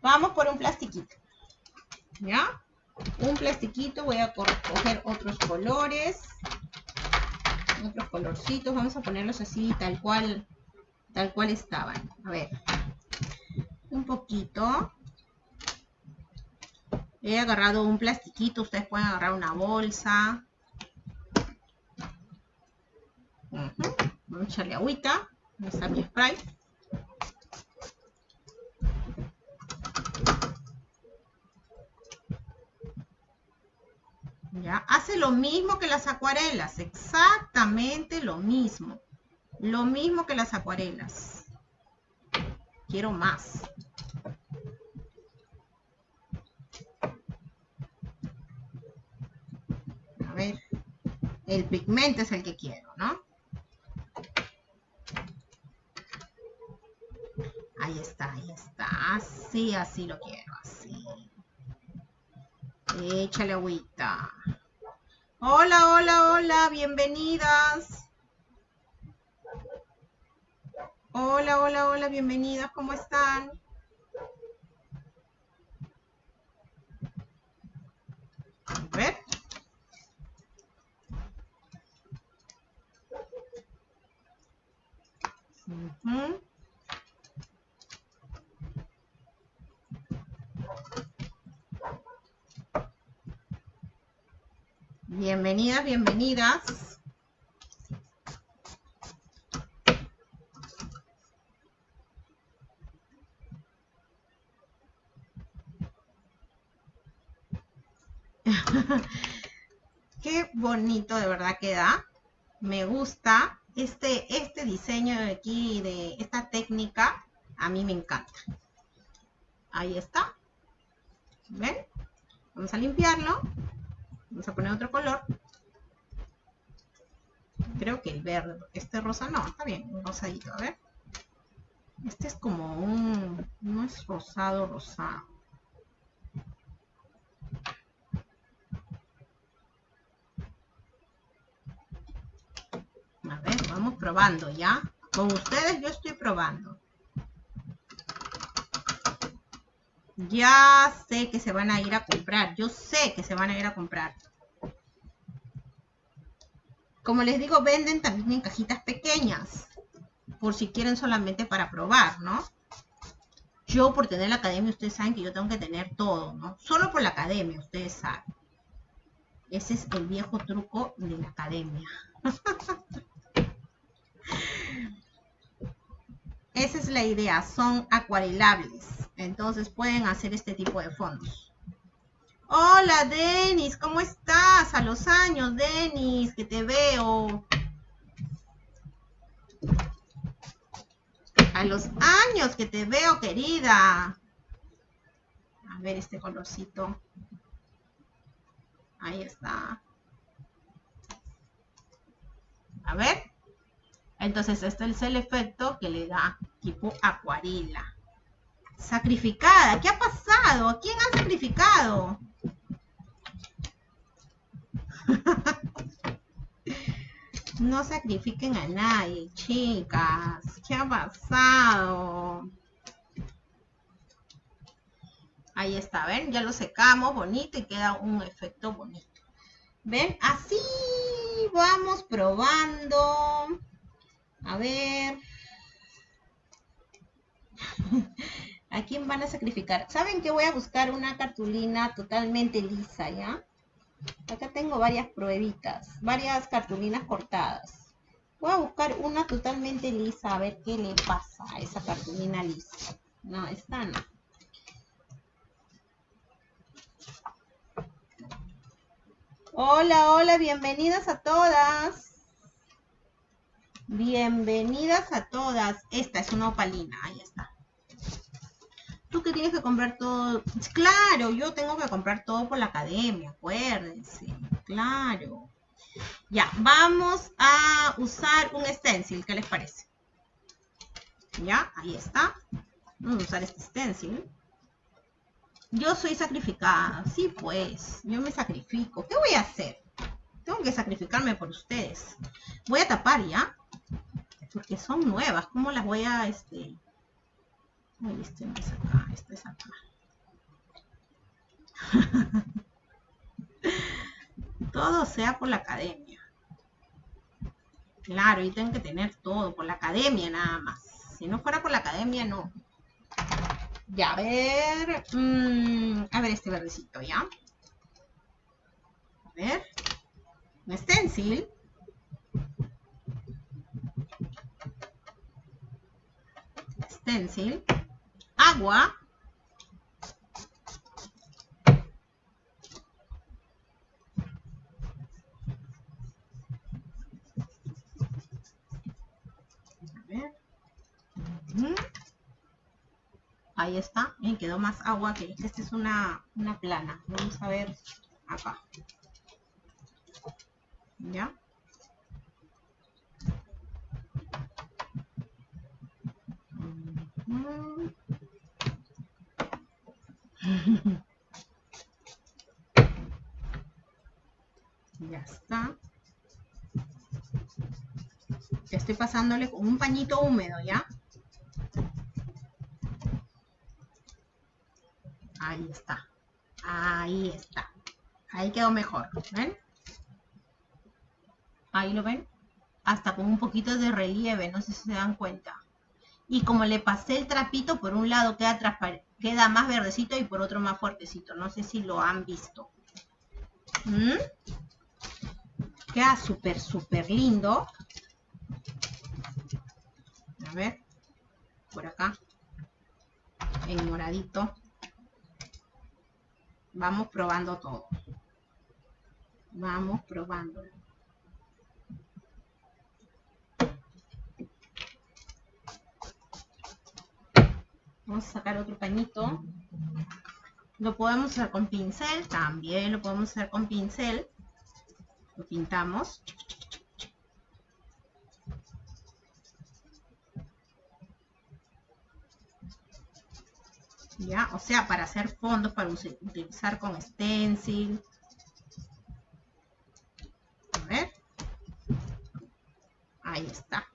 S1: Vamos por un plastiquito. ¿Ya? Un plastiquito, voy a coger otros colores otros colorcitos. Vamos a ponerlos así, tal cual, tal cual estaban. A ver, un poquito. He agarrado un plastiquito, ustedes pueden agarrar una bolsa. Vamos a echarle agüita, mi spray. ¿Ya? Hace lo mismo que las acuarelas, exactamente lo mismo. Lo mismo que las acuarelas. Quiero más. A ver, el pigmento es el que quiero, ¿no? Ahí está, ahí está. Así, así lo quiero, así. Échale agüita. Hola, hola, hola, bienvenidas. Hola, hola, hola, bienvenidas, ¿cómo están? Ver. Bienvenidas, bienvenidas. *laughs* Qué bonito de verdad queda. Me gusta este, este diseño de aquí, de esta técnica. A mí me encanta. Ahí está. ¿Ven? Vamos a limpiarlo. Vamos a poner otro color. Creo que el verde, este rosa no, está bien, un rosadito, a ver. Este es como un, no es rosado, rosado. A ver, vamos probando ya. Con ustedes yo estoy probando. Ya sé que se van a ir a comprar. Yo sé que se van a ir a comprar. Como les digo, venden también en cajitas pequeñas. Por si quieren solamente para probar, ¿no? Yo por tener la academia, ustedes saben que yo tengo que tener todo, ¿no? Solo por la academia, ustedes saben. Ese es el viejo truco de la academia. *laughs* Esa es la idea, son acuarelables. Entonces pueden hacer este tipo de fondos. Hola, Denis, ¿cómo estás? A los años, Denis, que te veo. A los años que te veo, querida. A ver este colorcito. Ahí está. A ver. Entonces, este es el efecto que le da tipo acuarela. Sacrificada. ¿Qué ha pasado? ¿A quién han sacrificado? *laughs* no sacrifiquen a nadie, chicas. ¿Qué ha pasado? Ahí está, ¿ven? Ya lo secamos bonito y queda un efecto bonito. ¿Ven? Así vamos probando. A ver. *laughs* ¿A quién van a sacrificar? ¿Saben que voy a buscar una cartulina totalmente lisa, ya? Acá tengo varias pruebitas, varias cartulinas cortadas. Voy a buscar una totalmente lisa, a ver qué le pasa a esa cartulina lisa. No, esta no. Hola, hola, bienvenidas a todas. Bienvenidas a todas. Esta es una opalina, ahí está. Tú que tienes que comprar todo. Claro, yo tengo que comprar todo por la academia, acuérdense. Claro. Ya, vamos a usar un stencil, ¿qué les parece? Ya, ahí está. Vamos a usar este stencil. Yo soy sacrificada. Sí, pues. Yo me sacrifico. ¿Qué voy a hacer? Tengo que sacrificarme por ustedes. Voy a tapar ya. Porque son nuevas. ¿Cómo las voy a, este... Este no es acá. Este es acá. *laughs* todo sea por la academia. Claro, y tengo que tener todo por la academia nada más. Si no fuera por la academia, no. Ya, a ver. Mm, a ver este verdecito, ¿ya? A ver. Un stencil. Stencil. Agua. Ahí está. Me quedó más agua que esta es una, una plana. Vamos a ver acá. ¿Ya? *laughs* ya está. Estoy pasándole con un pañito húmedo, ¿ya? Ahí está. Ahí está. Ahí quedó mejor. ¿Ven? Ahí lo ven. Hasta con un poquito de relieve, no sé si se dan cuenta. Y como le pasé el trapito, por un lado queda, queda más verdecito y por otro más fuertecito. No sé si lo han visto. ¿Mm? Queda súper, súper lindo. A ver. Por acá. En moradito. Vamos probando todo. Vamos probando. Vamos a sacar otro pañito. Lo podemos hacer con pincel, también lo podemos hacer con pincel. Lo pintamos. ¿ya? O sea, para hacer fondos, para utilizar con stencil. A ver. Ahí está.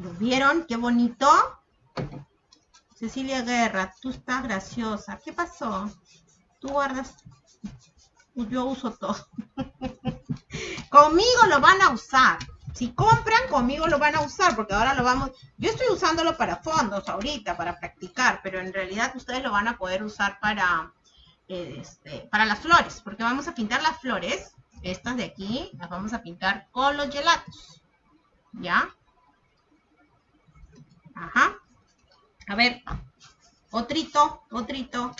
S1: ¿Lo vieron? Qué bonito. Cecilia Guerra, tú estás graciosa. ¿Qué pasó? Tú guardas. Yo uso todo. *laughs* conmigo lo van a usar. Si compran, conmigo lo van a usar, porque ahora lo vamos. Yo estoy usándolo para fondos ahorita, para practicar, pero en realidad ustedes lo van a poder usar para, este, para las flores, porque vamos a pintar las flores, estas de aquí, las vamos a pintar con los gelatos. ¿Ya? Ajá. A ver, otrito, otrito.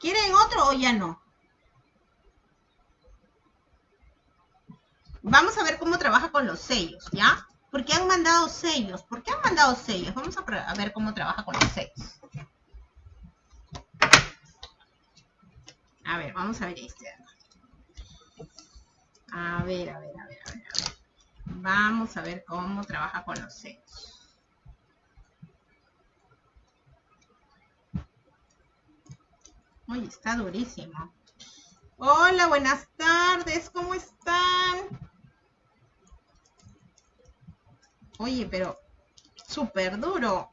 S1: ¿Quieren otro o ya no? Vamos a ver cómo trabaja con los sellos, ¿ya? ¿Por qué han mandado sellos? ¿Por qué han mandado sellos? Vamos a, a ver cómo trabaja con los sellos. A ver, vamos a ver este. A ver, a ver, a ver, a ver. Vamos a ver cómo trabaja con los sellos. Uy, está durísimo. Hola, buenas tardes, ¿cómo están? Oye, pero súper duro.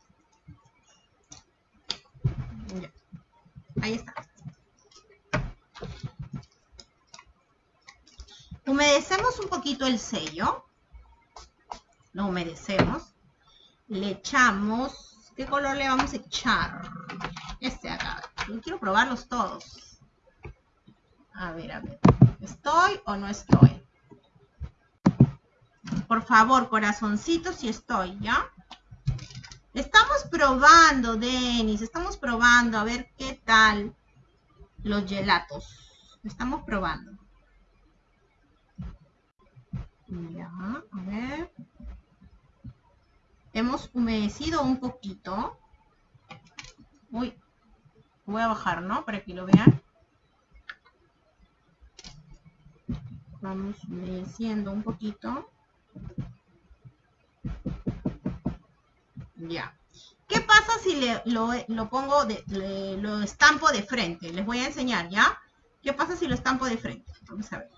S1: Ahí está. Humedecemos un poquito el sello. Lo humedecemos. Le echamos. ¿Qué color le vamos a echar? Yo quiero probarlos todos. A ver, a ver. ¿Estoy o no estoy? Por favor, corazoncito, si estoy, ¿ya? Estamos probando, Denis. Estamos probando a ver qué tal los gelatos. Estamos probando. Ya, a ver. Hemos humedecido un poquito. Uy, voy a bajar, ¿no? Para que lo vean. Vamos humedeciendo un poquito. Ya. ¿Qué pasa si le, lo, pongo, de, lo estampo de frente? Les voy a enseñar, ¿ya? ¿Qué pasa si lo estampo de frente? Vamos a ver.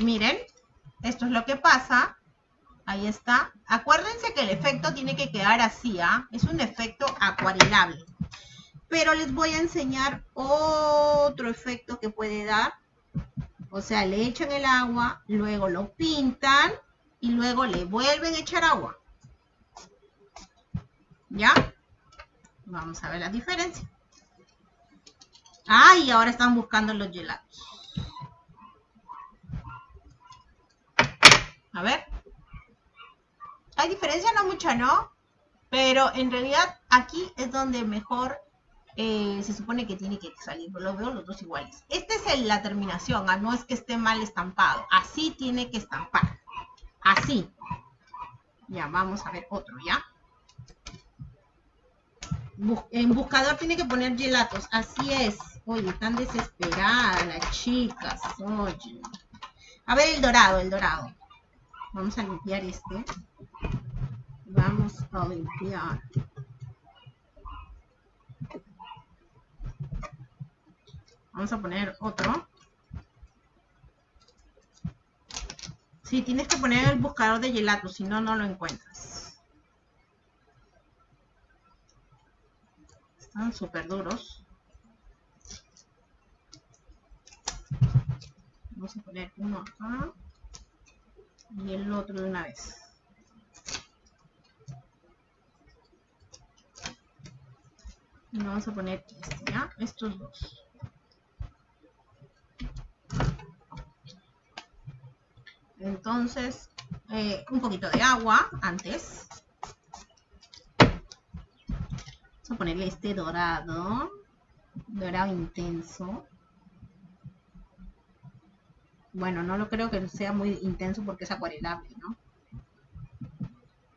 S1: Miren, esto es lo que pasa. Ahí está. Acuérdense que el efecto tiene que quedar así, ¿ah? Es un efecto acuarelable. Pero les voy a enseñar otro efecto que puede dar. O sea, le echan el agua, luego lo pintan y luego le vuelven a echar agua. ¿Ya? Vamos a ver la diferencia. Ah, y ahora están buscando los gelatos. A ver. Hay diferencia, no mucha, ¿no? Pero en realidad aquí es donde mejor eh, se supone que tiene que salir. Lo veo los dos iguales. Esta es la terminación, ¿ah? no es que esté mal estampado. Así tiene que estampar. Así. Ya, vamos a ver otro, ¿ya? en buscador tiene que poner gelatos. Así es. Oye, están desesperadas las chicas. Oye. A ver el dorado, el dorado. Vamos a limpiar este. Vamos a limpiar. Vamos a poner otro. Sí, tienes que poner el buscador de gelato, si no, no lo encuentras. Están súper duros. Vamos a poner uno acá y el otro de una vez. Y vamos a poner este, ¿ya? Estos dos. Entonces, eh, un poquito de agua antes. Vamos a ponerle este dorado. Dorado intenso. Bueno, no lo creo que sea muy intenso porque es acuarelable, ¿no?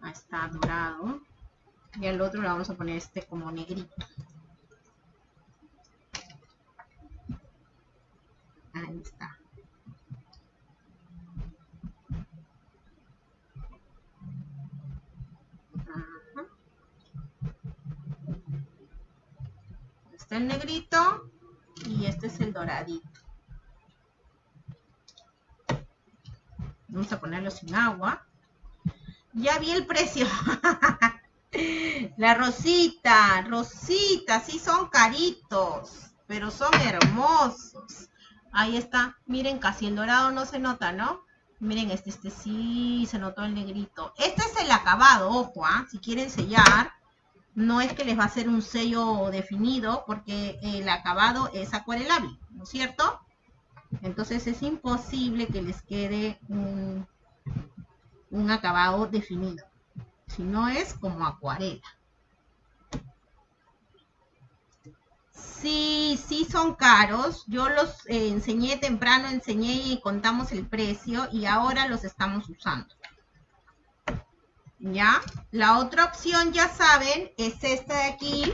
S1: Ahí está, dorado. Y al otro le vamos a poner este como negrito. Ahí está. Está el negrito y este es el doradito. Vamos a ponerlo sin agua. Ya vi el precio. *laughs* La rosita, rosita, sí son caritos, pero son hermosos. Ahí está. Miren, casi el dorado no se nota, ¿no? Miren, este, este sí se notó el negrito. Este es el acabado, ojo, ¿ah? Si quieren sellar, no es que les va a hacer un sello definido, porque el acabado es acuarelable, ¿no es cierto? Entonces es imposible que les quede un, un acabado definido. Si no es como acuarela. Sí, sí son caros. Yo los eh, enseñé temprano, enseñé y contamos el precio y ahora los estamos usando. ¿Ya? La otra opción, ya saben, es esta de aquí,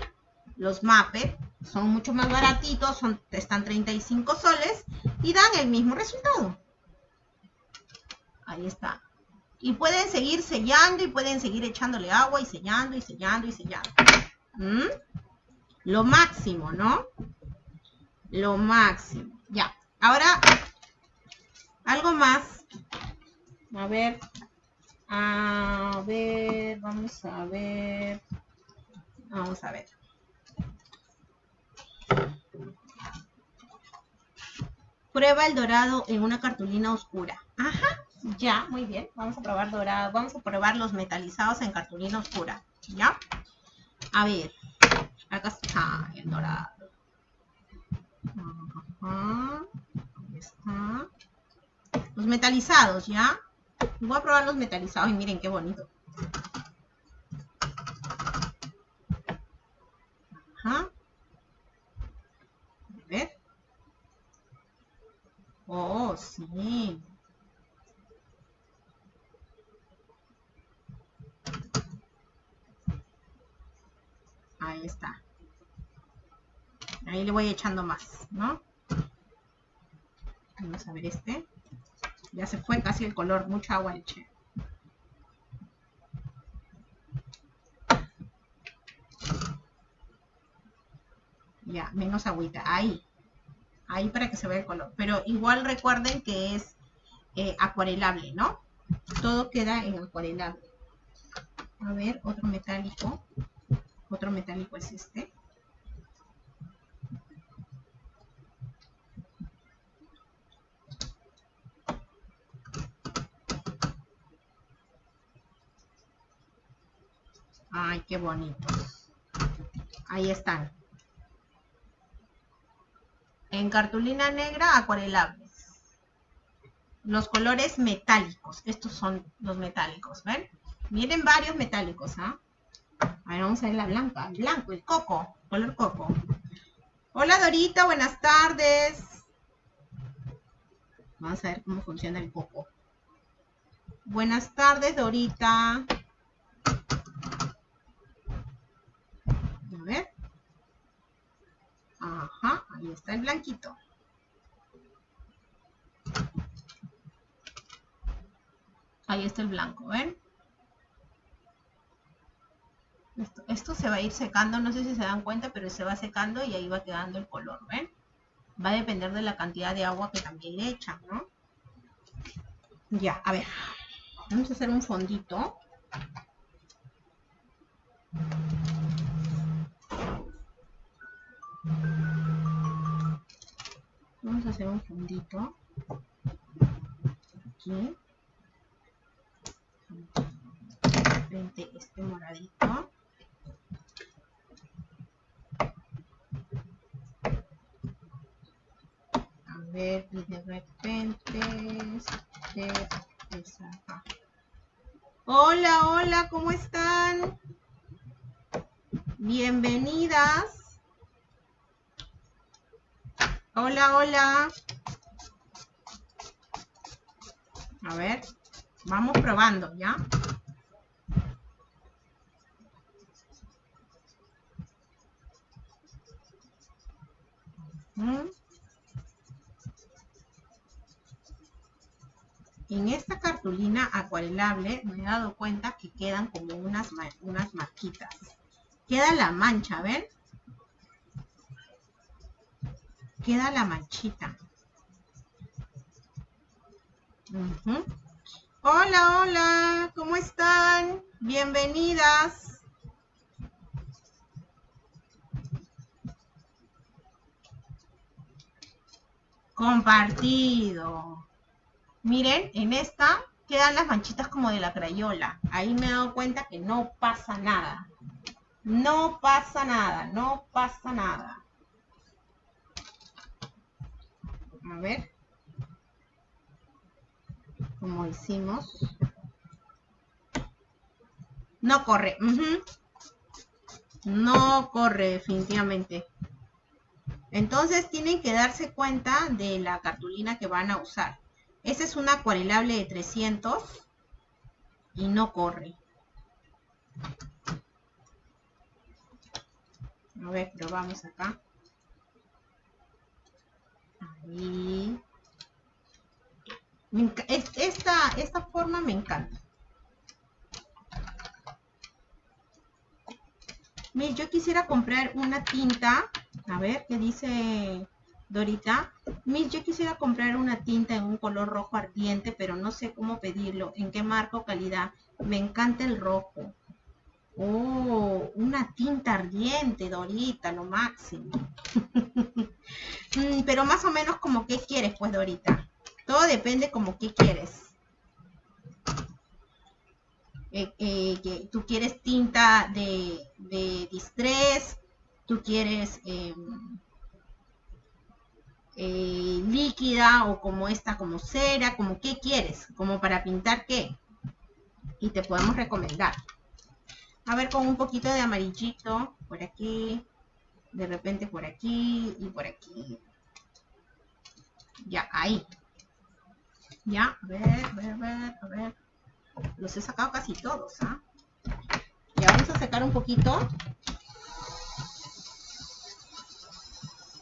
S1: los Muppet. Son mucho más baratitos, son, están 35 soles y dan el mismo resultado. Ahí está. Y pueden seguir sellando y pueden seguir echándole agua y sellando y sellando y sellando. ¿Mm? Lo máximo, ¿no? Lo máximo. Ya. Ahora, algo más. A ver. A ver, vamos a ver. Vamos a ver. Prueba el dorado en una cartulina oscura. Ajá, ya, muy bien. Vamos a probar dorado. Vamos a probar los metalizados en cartulina oscura. ¿Ya? A ver. Acá está el dorado. Ajá. Está. Los metalizados, ¿ya? Voy a probar los metalizados y miren qué bonito. Ajá. A ver. Oh, sí. Ahí está. Ahí le voy echando más, ¿no? Vamos a ver este. Ya se fue casi el color, mucha agua le eché. Ya, menos agüita. Ahí. Ahí para que se vea el color. Pero igual recuerden que es eh, acuarelable, ¿no? Todo queda en acuarelable. A ver, otro metálico. Otro metálico es este. Ay, qué bonitos. Ahí están. En cartulina negra, acuarelables. Los colores metálicos. Estos son los metálicos, ¿ven? Miren varios metálicos, ¿ah? A ver, vamos a ver la blanca. blanco, el coco. Color coco. Hola Dorita, buenas tardes. Vamos a ver cómo funciona el coco. Buenas tardes, Dorita. A ver. Ajá, ahí está el blanquito. Ahí está el blanco, ¿ven? Esto, se va a ir secando, no sé si se dan cuenta, pero se va secando y ahí va quedando el color, ¿ven? Va a depender de la cantidad de agua que también le echan, ¿no? Ya, a ver. Vamos a hacer un fondito. Un fondito. Aquí. Frente este moradito. ver y de repente se Hola, hola, ¿cómo están? Bienvenidas. Hola, hola. A ver, vamos probando, ¿ya? En esta cartulina acuarelable me he dado cuenta que quedan como unas, unas marquitas. Queda la mancha, ¿ven? Queda la manchita. Hola, hola, ¿cómo están? Bienvenidas. Compartido. Miren, en esta quedan las manchitas como de la crayola. Ahí me he dado cuenta que no pasa nada. No pasa nada, no pasa nada. A ver como hicimos. No corre. No corre definitivamente. Entonces tienen que darse cuenta de la cartulina que van a usar. Esa es una acuarelable de 300 y no corre. A ver, probamos acá. Ahí. Esta, esta forma me encanta. Yo quisiera comprar una tinta. A ver, ¿qué dice Dorita? Miren, yo quisiera comprar una tinta en un color rojo ardiente, pero no sé cómo pedirlo, en qué marca calidad. Me encanta el rojo. Oh, una tinta ardiente, Dorita, lo máximo. *laughs* Mm, pero más o menos como qué quieres, pues, Dorita. Todo depende como qué quieres. Eh, eh, que tú quieres tinta de, de distress, tú quieres em, eh, líquida o como esta, como cera, como qué quieres, como para pintar qué. Y te podemos recomendar. A ver, con un poquito de amarillito por aquí, de repente por aquí y por aquí. Ya, ahí. Ya, a ver, a ver, a ver, a ver. Los he sacado casi todos, ¿ah? Ya vamos a sacar un poquito.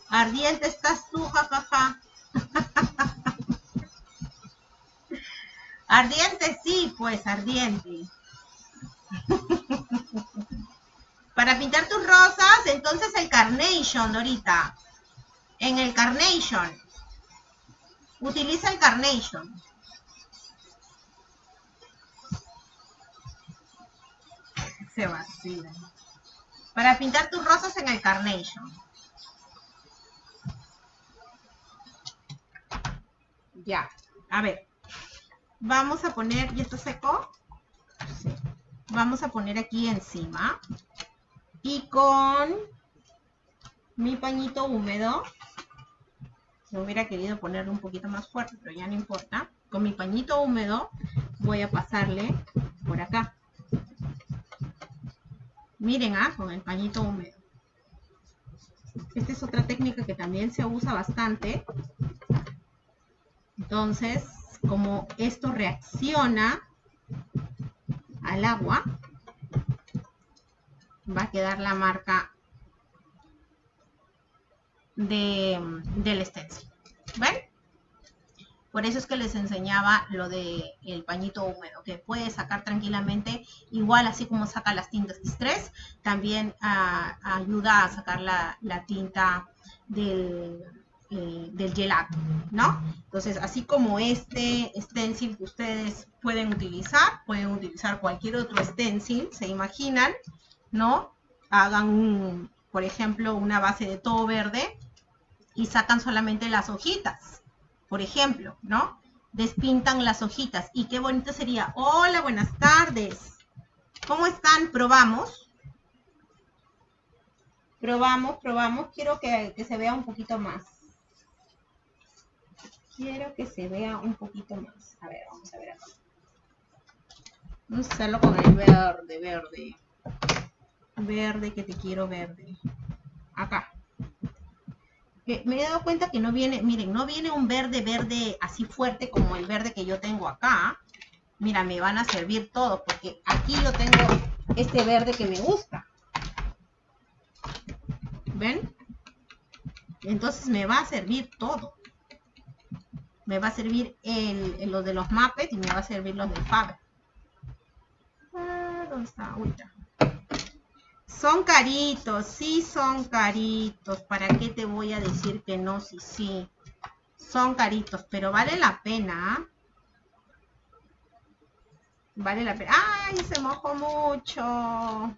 S1: Ardiente estás tú, jajaja. *laughs* ardiente, sí, pues, ardiente. *laughs* Para pintar tus rosas, entonces el Carnation, Dorita. En el Carnation. Utiliza el Carnation. Se vacila. Para pintar tus rosas en el Carnation. Ya. A ver. Vamos a poner, ¿y esto seco? Vamos a poner aquí encima. Y con mi pañito húmedo me hubiera querido ponerlo un poquito más fuerte, pero ya no importa. Con mi pañito húmedo voy a pasarle por acá. Miren, ah, con el pañito húmedo. Esta es otra técnica que también se usa bastante. Entonces, como esto reacciona al agua, va a quedar la marca de, del stencil. ¿Ven? Por eso es que les enseñaba lo del el pañito húmedo, que puede sacar tranquilamente, igual así como saca las tintas Distress, también ah, ayuda a sacar la, tinta del, eh, del gelato, ¿no? Entonces, así como este stencil que ustedes pueden utilizar, pueden utilizar cualquier otro stencil, se imaginan, ¿no? Hagan, por ejemplo, una base de todo verde, y sacan solamente las hojitas, por ejemplo, ¿no? Despintan las hojitas. Y qué bonito sería. Hola, buenas tardes. ¿Cómo están? ¿Probamos? Probamos, probamos. Quiero que, se vea un poquito más. Quiero que se vea un poquito más. A ver, vamos a ver acá. Vamos a hacerlo con el verde, verde. Verde, que te quiero verde. Acá me he dado cuenta que no viene, miren, no viene un verde verde así fuerte como el verde que yo tengo acá. Mira, me van a servir todos porque aquí yo tengo este verde que me gusta. ¿Ven? Entonces me va a servir todo. Me va a servir el, los de los Muppets y me va a servir los del Faber. Ah, ¿Dónde está? Son caritos, sí son caritos. ¿Para qué te voy a decir que no? Sí, sí. Son caritos, pero vale la pena. ¿ah? Vale la pena. ¡Ay, se mojó mucho!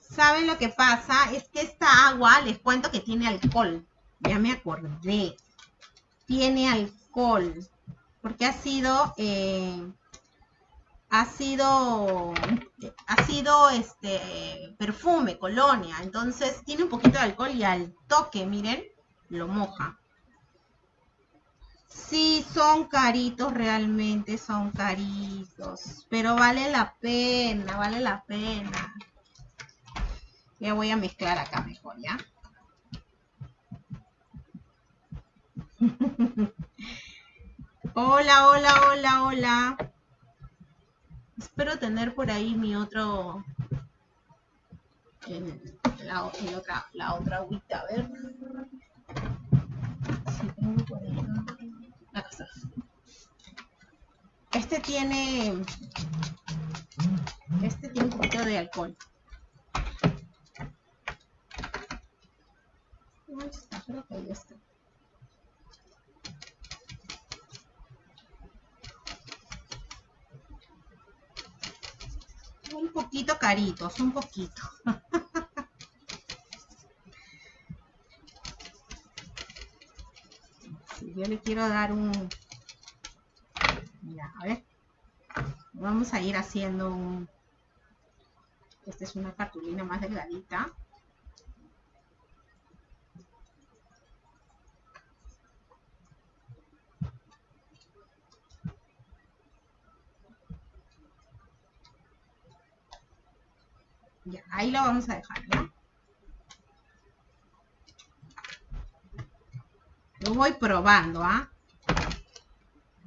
S1: ¿Saben lo que pasa? Es que esta agua, les cuento que tiene alcohol. Ya me acordé. Tiene alcohol. Porque ha sido... Eh, ha sido ha sido este perfume, colonia, entonces tiene un poquito de alcohol y al toque, miren, lo moja. Sí, son caritos realmente, son caritos, pero vale la pena, vale la pena. Ya voy a mezclar acá mejor, ¿ya? Hola, hola, hola, hola. Espero tener por ahí mi otro. la, otra, la otra agüita. A ver. Si tengo por ahí. Este tiene. Este tiene un poquito de alcohol. ¿Dónde está? Creo que ahí está. Un poquito caritos, un poquito. *laughs* yo le quiero dar un... Mira, a ver. Vamos a ir haciendo un... Esta es una cartulina más delgadita. Ahí lo vamos a dejar, ¿ya? Lo voy probando, ¿ah?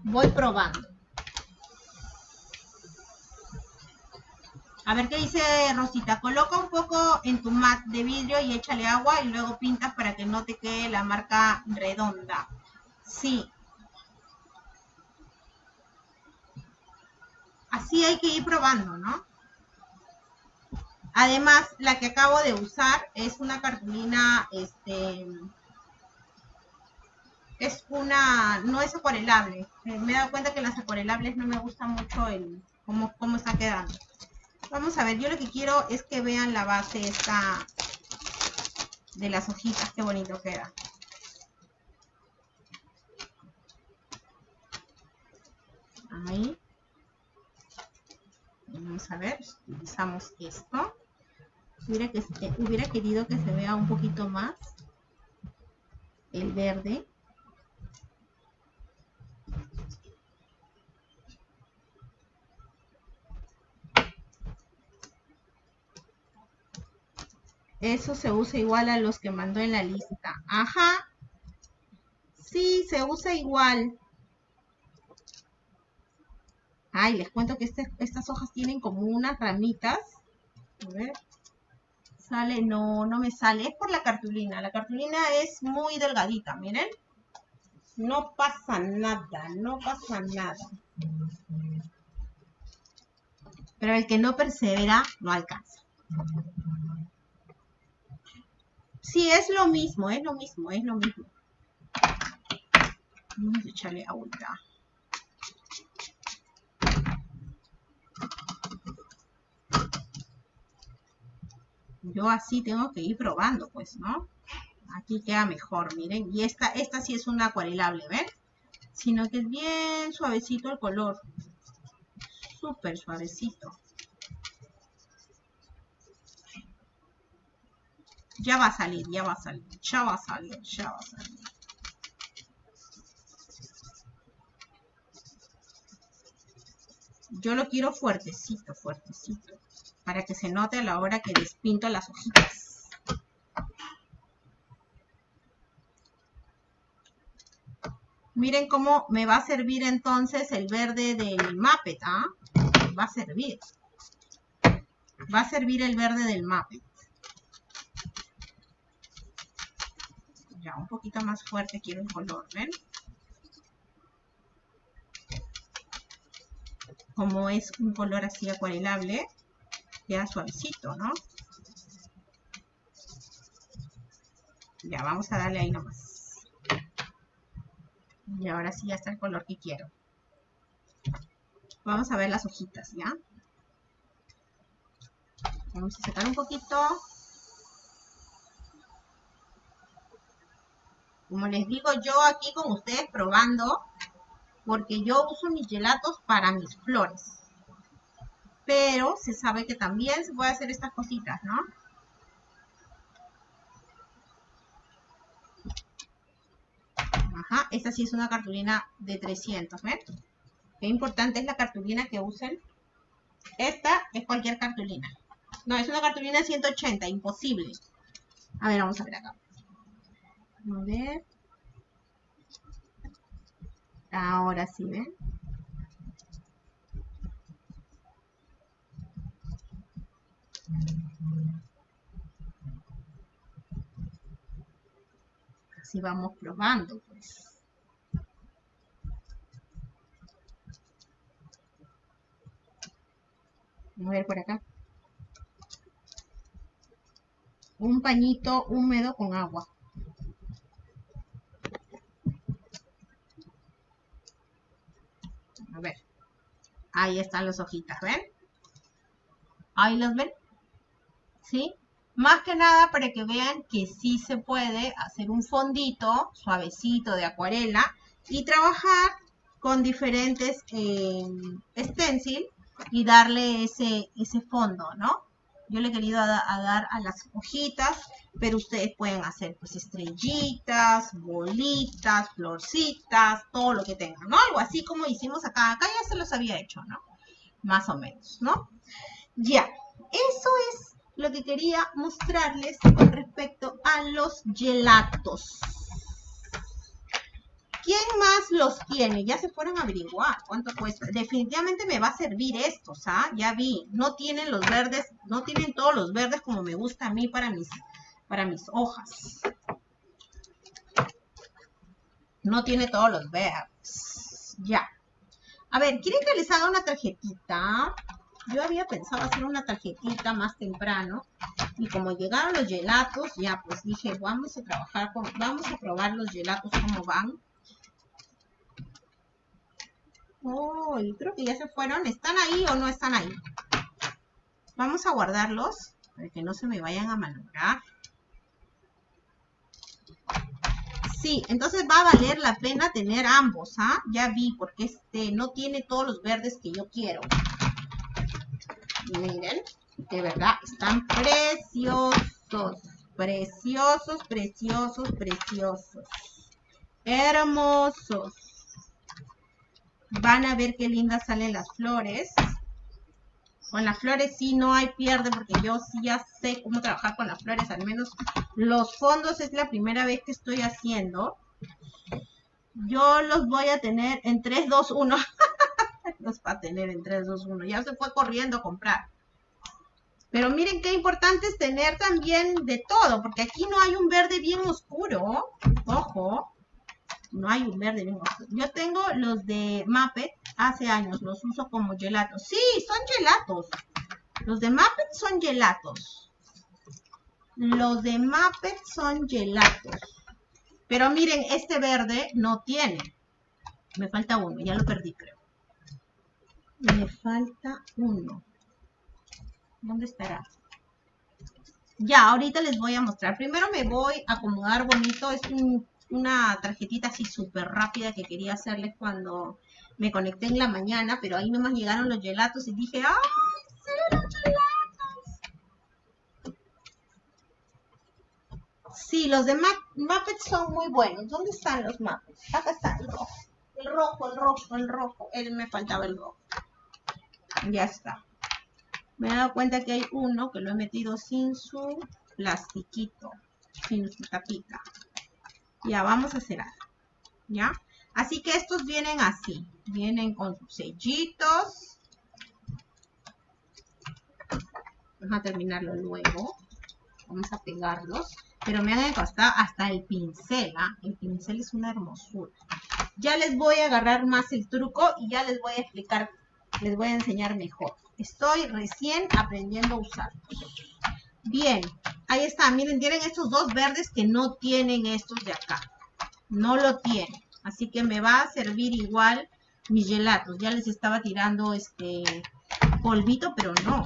S1: Voy probando. A ver qué dice Rosita. Coloca un poco en tu mat de vidrio y échale agua y luego pintas para que no te quede la marca redonda. Sí. Así hay que ir probando, ¿no? Además, la que acabo de usar es una cartulina, este, es una, no es acuarelable. Eh, me he dado cuenta que las acuarelables no me gusta mucho el cómo, cómo está quedando. Vamos a ver, yo lo que quiero es que vean la base esta de las hojitas, qué bonito queda. Ahí. Vamos a ver, utilizamos esto. Eh, hubiera querido que se vea un poquito más el verde. Eso se usa igual a los que mandó en la lista. Ajá. Sí, se usa igual. Ay, les cuento que este, estas hojas tienen como unas ramitas. A ver sale, no, no me sale. Es por la cartulina. La cartulina es muy delgadita, miren. No pasa nada, no pasa nada. Pero el que no persevera, no alcanza. Sí, es lo mismo, es lo mismo, es lo mismo. Vamos a echarle agua. Yo así tengo que ir probando, pues, ¿no? Aquí queda mejor, miren. Y esta, esta sí es una acuarelable, ¿ven? Sino que es bien suavecito el color. Súper suavecito. Ya va a salir, ya va a salir, ya va a salir, ya va a salir. Yo lo quiero fuertecito, fuertecito para que se note a la hora que despinto las hojitas. Miren cómo me va a servir entonces el verde del Muppet, ¿ah? Va a servir. Va a servir el verde del Muppet. Ya, un poquito más fuerte quiero el color, ¿ven? Como es un color así acuarelable, queda suavecito, ¿no? Ya, vamos a darle ahí nomás. Y ahora sí ya está el color que quiero. Vamos a ver las hojitas, ¿ya? Vamos a sacar un poquito. Como les digo yo aquí con ustedes probando, porque yo uso mis gelatos para mis flores. Pero se sabe que también se puede hacer estas cositas, ¿no? Ajá, esta sí es una cartulina de 300, ¿ven? Qué importante es la cartulina que usen. Esta es cualquier cartulina. No, es una cartulina 180, imposible. A ver, vamos a ver acá. A ver. Ahora sí, ¿ven? Así vamos probando, pues. A ver por acá. Un pañito húmedo con agua. A ver. Ahí están las hojitas, ¿ven? Ahí las ven. ¿Sí? Más que nada para que vean que sí se puede hacer un fondito suavecito de acuarela y trabajar con diferentes eh, stencil y darle ese, ese fondo, ¿no? Yo le he querido dar a las hojitas, pero ustedes pueden hacer pues estrellitas, bolitas, florcitas, todo lo que tengan, ¿no? Algo así como hicimos acá. Acá ya se los había hecho, ¿no? Más o menos, ¿no? Ya, eso es lo que quería mostrarles con respecto a los gelatos. ¿Quién más los tiene? Ya se fueron a averiguar cuánto cuesta. Definitivamente me va a servir estos, ¿ah? Ya vi. No tienen los verdes, no tienen todos los verdes como me gusta a mí para mis, para mis hojas. No tiene todos los verdes. Ya. A ver, ¿quieren que les una tarjetita? Yo había pensado hacer una tarjetita más temprano. Y como llegaron los gelatos, ya pues dije, vamos a trabajar con, vamos a probar los gelatos cómo van. Oh, creo que ya se fueron. ¿Están ahí o no están ahí? Vamos a guardarlos para que no se me vayan a malograr. Sí, entonces va a valer la pena tener ambos, ¿ah? Ya vi, porque este no tiene todos los verdes que yo quiero. Miren, de verdad, están preciosos. Preciosos, preciosos, preciosos. Hermosos. Van a ver qué lindas salen las flores. Con las flores sí no hay pierde porque yo sí ya sé cómo trabajar con las flores. Al menos los fondos es la primera vez que estoy haciendo. Yo los voy a tener en 3, 2, 1. Los va a tener en 3, 2, 1. Ya se fue corriendo a comprar. Pero miren qué importante es tener también de todo, porque aquí no hay un verde bien oscuro. Ojo no hay un verde ni Yo tengo los de Muppet hace años, los uso como gelatos. Sí, son gelatos. Los de Muppet son gelatos. Los de Muppet son gelatos. Pero miren, este verde no tiene. Me falta uno, ya lo perdí creo. Me falta uno. ¿Dónde estará? Ya, ahorita les voy a mostrar. Primero me voy a acomodar bonito. Es un una tarjetita así súper rápida que quería hacerles cuando me conecté en la mañana, pero ahí nomás llegaron los gelatos y dije, ¡ay, sí, los gelatos! Sí, los de Muppets son muy buenos. ¿Dónde están los Muppets? Acá está el rojo. El rojo, el rojo, el rojo. Él me faltaba el rojo. Ya está. Me he dado cuenta que hay uno que lo he metido sin su plastiquito, sin su tapita. Ya, vamos a algo. ¿Ya? Así que estos vienen así. Vienen con sus sellitos. Vamos a terminarlo luego. Vamos a pegarlos. Pero me han costado hasta el pincel. ¿ah? El pincel es una hermosura. Ya les voy a agarrar más el truco y ya les voy a explicar, les voy a enseñar mejor. Estoy recién aprendiendo a usarlos. Bien, ahí está. Miren, tienen estos dos verdes que no tienen estos de acá. No lo tienen. Así que me va a servir igual mis gelatos. Ya les estaba tirando este polvito, pero no.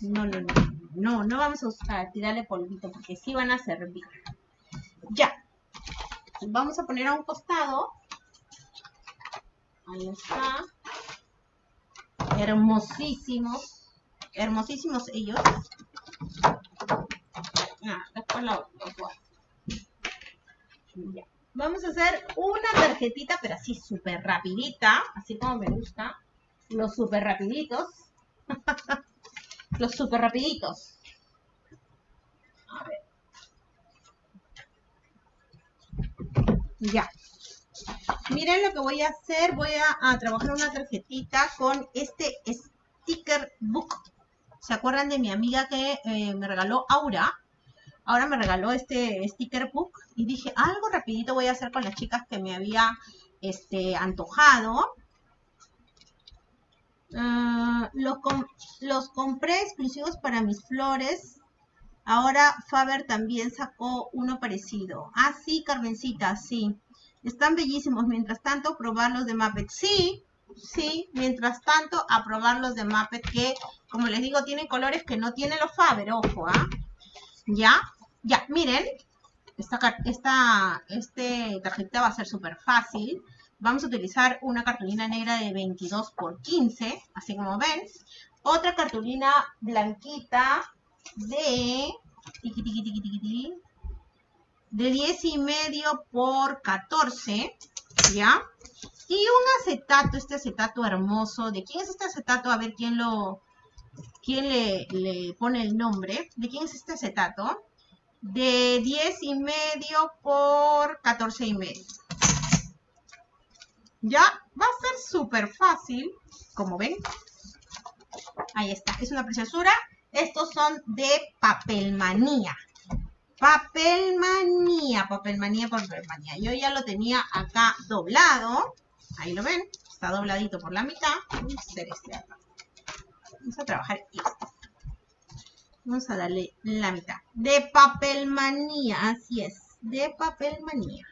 S1: No, no, no. No, no vamos a tirarle polvito porque sí van a servir. Ya. Vamos a poner a un costado. Ahí está. Hermosísimos. Hermosísimos ellos. Ah, después lo, Ya. Vamos a hacer una tarjetita, pero así súper rapidita, así como me gusta. Los súper rapiditos. *laughs* Los súper rapiditos. A ver. Ya. Miren lo que voy a hacer. Voy a, trabajar una tarjetita con este sticker book. ¿Se acuerdan de mi amiga que eh, me regaló Aura? ahora me regaló este sticker book y dije, algo rapidito voy a hacer con las chicas que me había este, antojado. Ah, los, los compré exclusivos para mis flores. Ahora Faber también sacó uno parecido. Ah, sí, Carmencita, sí. Están bellísimos. Mientras tanto, probar los de Muppet. Sí, sí. Mientras tanto, a probar los de Muppet que, como les digo, tienen colores que no tienen los Faber. Ojo, ¿ah? ¿Ya? Ya, miren, esta, esta este tarjeta va a ser súper fácil. Vamos a utilizar una cartulina negra de 22 por 15, así como ven. Otra cartulina blanquita de... de 10 y medio por 14, ¿ya? Y un acetato, este acetato hermoso. ¿De quién es este acetato? A ver quién lo... quién le, le pone el nombre. ¿De quién es este acetato? de 10 y medio por 14 y medio. Ya va a ser súper fácil, como ven. Ahí está, es una preciosura. Estos son de papelmanía. Papelmanía, papelmanía, papelmanía. Yo ya lo tenía acá doblado. Ahí lo ven, está dobladito por la mitad. Vamos a hacer este acá. Vamos a trabajar esto. Vamos a darle la mitad. De papelmanía, así es. De papelmanía.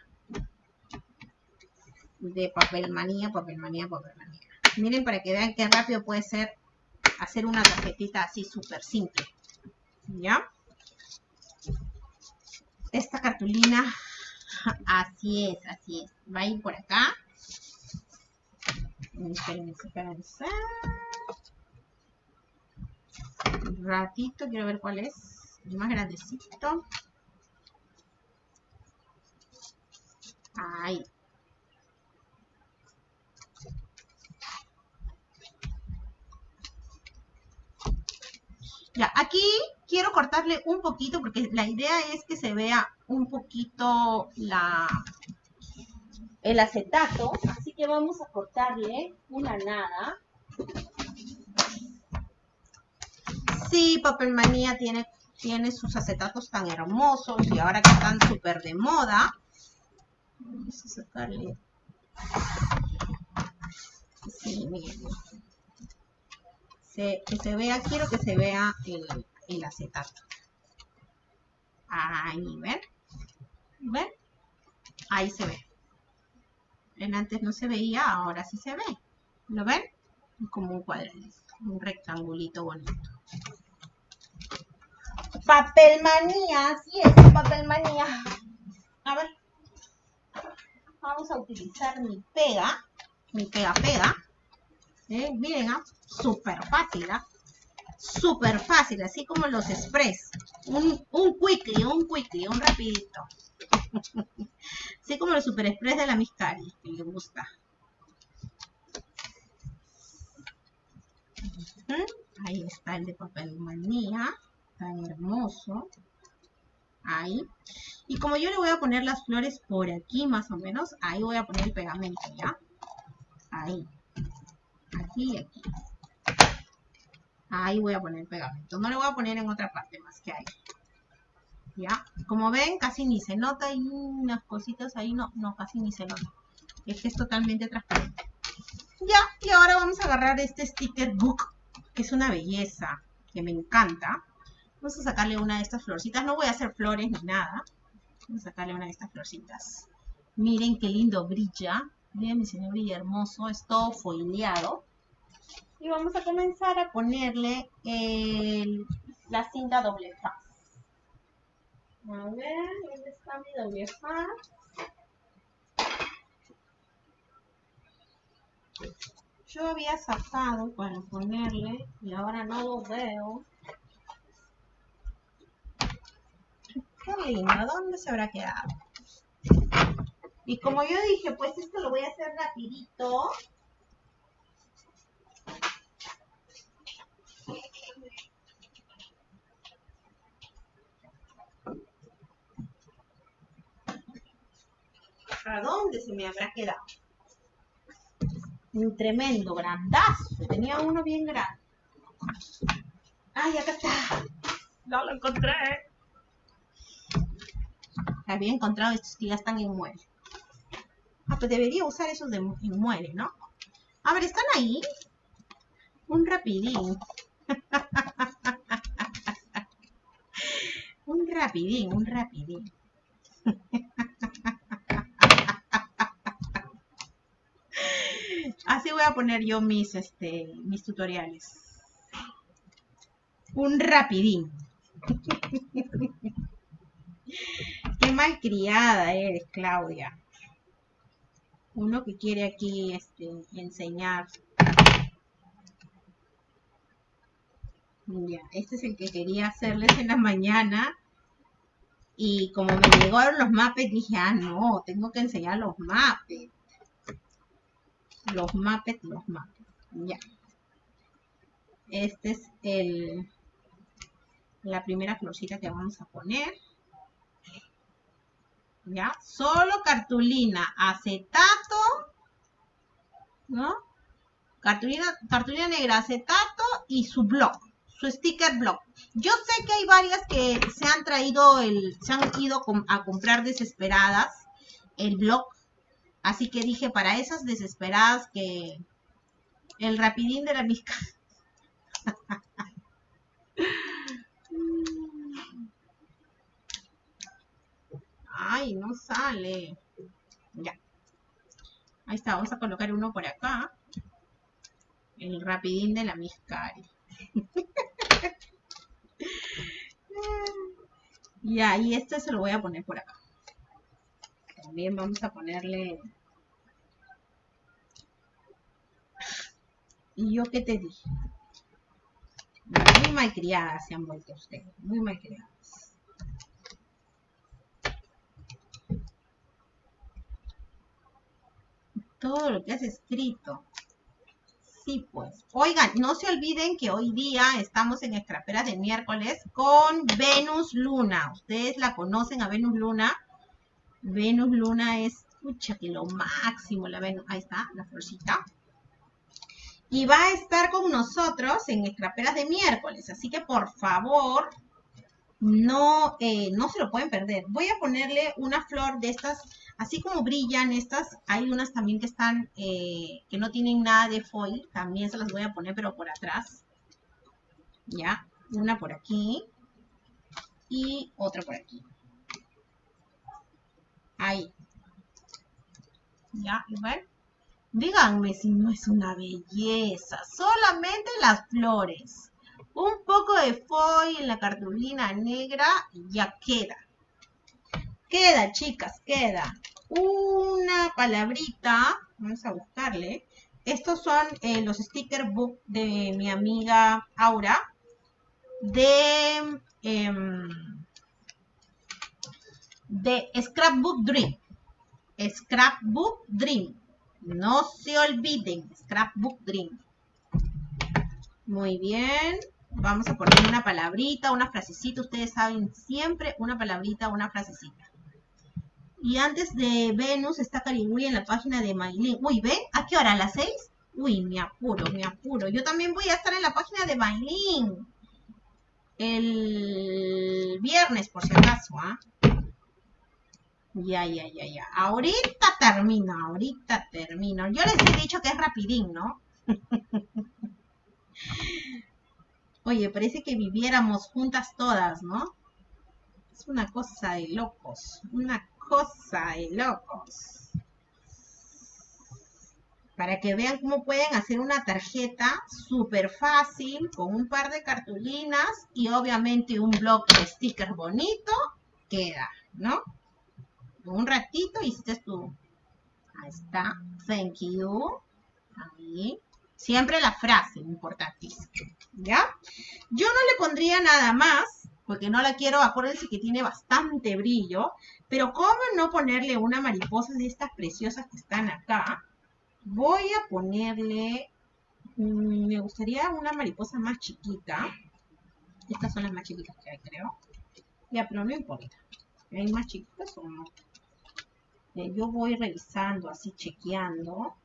S1: De papelmanía, papelmanía, papelmanía. Miren para que vean qué rápido puede ser hacer una tarjetita así súper simple. ¿Ya? Esta cartulina, así es, así es. Va a ir por acá. Espérenme, espérenme ratito, quiero ver cuál es. El más grandecito. Ahí. Ya, aquí quiero cortarle un poquito porque la idea es que se vea un poquito la, el acetato. Así que vamos a cortarle una nada. Sí, Papelmanía tiene, tiene sus acetatos tan hermosos y ahora que están súper de moda. Vamos a sacarle. Sí, miren. Que se vea, quiero que se vea el, el acetato. Ahí, ¿ven? ¿Ven? Ahí se ve. En antes no se veía, ahora sí se ve. ¿Lo ven? Como un cuadradito, un rectangulito bonito. Papelmanía, sí es papelmanía. A ver. Vamos a utilizar mi pega. Mi pega pega. Eh, miren, súper fácil, ¿ah? Súper fácil, así como los express. Un, un quickly, un quickly, un rapidito. *laughs* así como los super express de la Miscari, que le gusta. Ahí está el de papelmanía tan hermoso. Ahí. Y como yo le voy a poner las flores por aquí más o menos, ahí voy a poner el pegamento, ¿ya? Ahí. Aquí y aquí. Ahí voy a poner pegamento. No le voy a poner en otra parte más que ahí. ¿Ya? Como ven, casi ni se nota. Hay unas cositas ahí. No, no, casi ni se nota. Es que es totalmente transparente. Ya, y ahora vamos a agarrar este sticker book, que es una belleza, que me encanta. Vamos a sacarle una de estas florcitas. No voy a hacer flores ni nada. Vamos a sacarle una de estas florcitas. Miren qué lindo brilla. Miren mi señor brilla hermoso. Es todo foileado. Y vamos a comenzar a ponerle la cinta doble faz. A ver, ¿dónde está mi doble faz? Yo había sacado para ponerle y ahora no lo veo. Qué lindo, ¿dónde se habrá quedado? Y como yo dije, pues esto lo voy a hacer rapidito. ¿A dónde se me habrá quedado? Un tremendo, grandazo. Tenía uno bien grande. ¡Ay, acá está! ¡No lo encontré! Había encontrado estos que ya están en muere. Ah, pues debería usar esos de muere, ¿no? A ver, ¿están ahí? Un rapidín. *laughs* un rapidín, un rapidín. *laughs* Así voy a poner yo mis, este, mis tutoriales. Un rapidín. *laughs* Qué malcriada eres, Claudia. Uno que quiere aquí este, enseñar. Ya, este es el que quería hacerles en la mañana. Y como me llegaron los mapes, dije, ah, no, tengo que enseñar los mapes los mapes, los mapes. Ya. Este es el la primera florcita que vamos a poner. ¿Ya? Solo cartulina, acetato, ¿no? Cartulina, cartulina negra, acetato y su blog, su sticker blog. Yo sé que hay varias que se han traído, el, se han ido a comprar desesperadas el blog Así que dije, para esas desesperadas que el rapidín de la misca. *laughs* Ay, no sale. Ya. Ahí está, vamos a colocar uno por acá. El rapidín de la miscari. ya, *laughs* y este se lo voy a poner por acá. También vamos a ponerle... ¿Y yo qué te dije? Muy malcriadas se han vuelto ustedes, muy malcriadas. Todo lo que has escrito. Sí, pues. Oigan, no se olviden que hoy día estamos en Escraperas de miércoles con Venus Luna. Ustedes la conocen a Venus Luna Venus Luna es, pucha, que lo máximo, la Venus, ahí está, la florcita. Y va a estar con nosotros en Escraperas de miércoles, así que por favor, no, eh, no se lo pueden perder. Voy a ponerle una flor de estas, así como brillan estas, hay unas también que están, eh, que no tienen nada de foil, también se las voy a poner, pero por atrás. Ya, una por aquí y otra por aquí. Ahí. Ya, ven. Díganme si no es una belleza. Solamente las flores. Un poco de foil en la cartulina negra y ya queda. Queda, chicas, queda. Una palabrita. Vamos a buscarle. Estos son eh, los sticker book de mi amiga Aura. De... Em, de Scrapbook Dream. Scrapbook Dream. No se olviden, Scrapbook Dream. Muy bien. Vamos a poner una palabrita, una frasecita. Ustedes saben siempre una palabrita, una frasecita. Y antes de Venus está Carigüey en la página de Maylin. Uy, ¿ven? ¿A qué hora? ¿A las 6? Uy, me apuro, me apuro. Yo también voy a estar en la página de Maylin. El viernes, por si acaso, ¿ah? Ya, ya, ya, ya. Ahorita termino, ahorita termino. Yo les he dicho que es rapidín, ¿no? *laughs* Oye, parece que viviéramos juntas todas, ¿no? Es una cosa de locos, una cosa de locos. Para que vean cómo pueden hacer una tarjeta súper fácil con un par de cartulinas y obviamente un bloque de stickers bonito, queda, ¿no? Un ratito hiciste tu... Ahí está. Thank you. Ahí. Siempre la frase, importantísima. ¿Ya? Yo no le pondría nada más, porque no la quiero, acuérdense que tiene bastante brillo, pero ¿cómo no ponerle una mariposa de estas preciosas que están acá? Voy a ponerle, mm, me gustaría una mariposa más chiquita. Estas son las más chiquitas que hay, creo. Ya, pero no importa. ¿Hay más chiquitas o no? Yo voy revisando, así chequeando.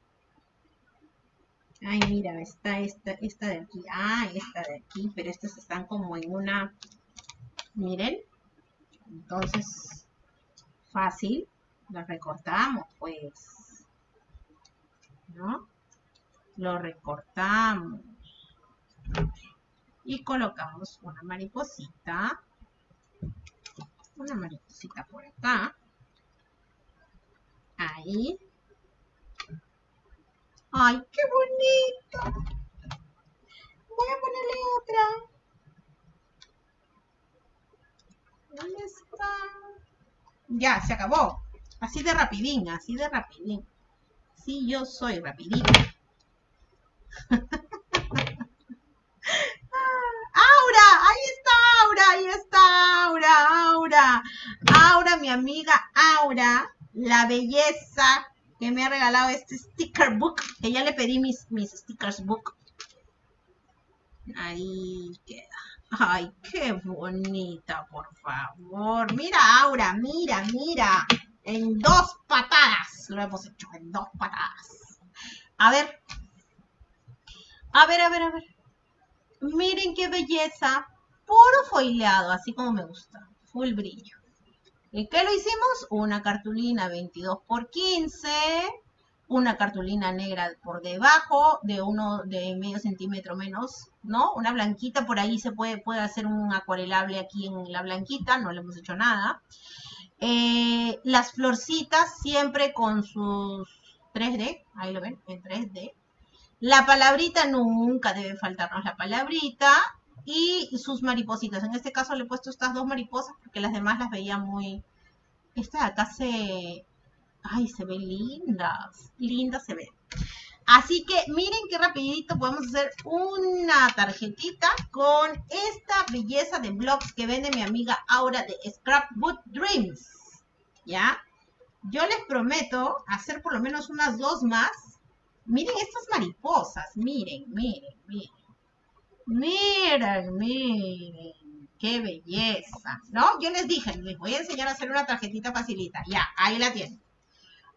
S1: Ay, mira, está esta, esta de aquí. Ah, esta de aquí, pero estas están como en una... Miren. Entonces, fácil. Las recortamos, pues. ¿No? Lo recortamos. Y colocamos una mariposita. Una mariposita por acá. Ahí. ¡Ay, qué bonito! Voy a ponerle otra. ¿Dónde está? Ya, se acabó. Así de rapidín, así de rapidín. Sí, yo soy rapidín. *laughs* Aura, ahí está Aura, ahí está Aura, Aura. Aura, mi amiga Aura, la belleza que me ha regalado este sticker book, que ya le pedí mis, mis stickers book. Ahí queda. Ay, qué bonita, por favor. Mira, Aura, mira, mira. En dos patadas lo hemos hecho, en dos patadas. A ver. A ver, a ver, a ver. Miren qué belleza. Puro foileado, así como me gusta. Full brillo. ¿Y qué lo hicimos? Una cartulina 22 por 15, una cartulina negra por debajo, de uno de medio centímetro menos, ¿no? Una blanquita, por ahí se puede, puede hacer un acuarelable aquí en la blanquita, no le hemos hecho nada. Eh, las florcitas siempre con sus 3D, ahí lo ven, en 3D. La palabrita nunca debe faltarnos la palabrita y sus maripositas. En este caso le he puesto estas dos mariposas porque las demás las veía muy... Esta acá se... Ay, se ve lindas. Linda se ve. Así que miren qué rapidito podemos hacer una tarjetita con esta belleza de blogs que vende mi amiga Aura de Scrapbook Dreams. ¿Ya? Yo les prometo hacer por lo menos unas dos más. Miren estas mariposas. Miren, miren, miren. Miren, miren, qué belleza, ¿no? Yo les dije, les voy a enseñar a hacer una tarjetita facilita. Ya, ahí la tienen.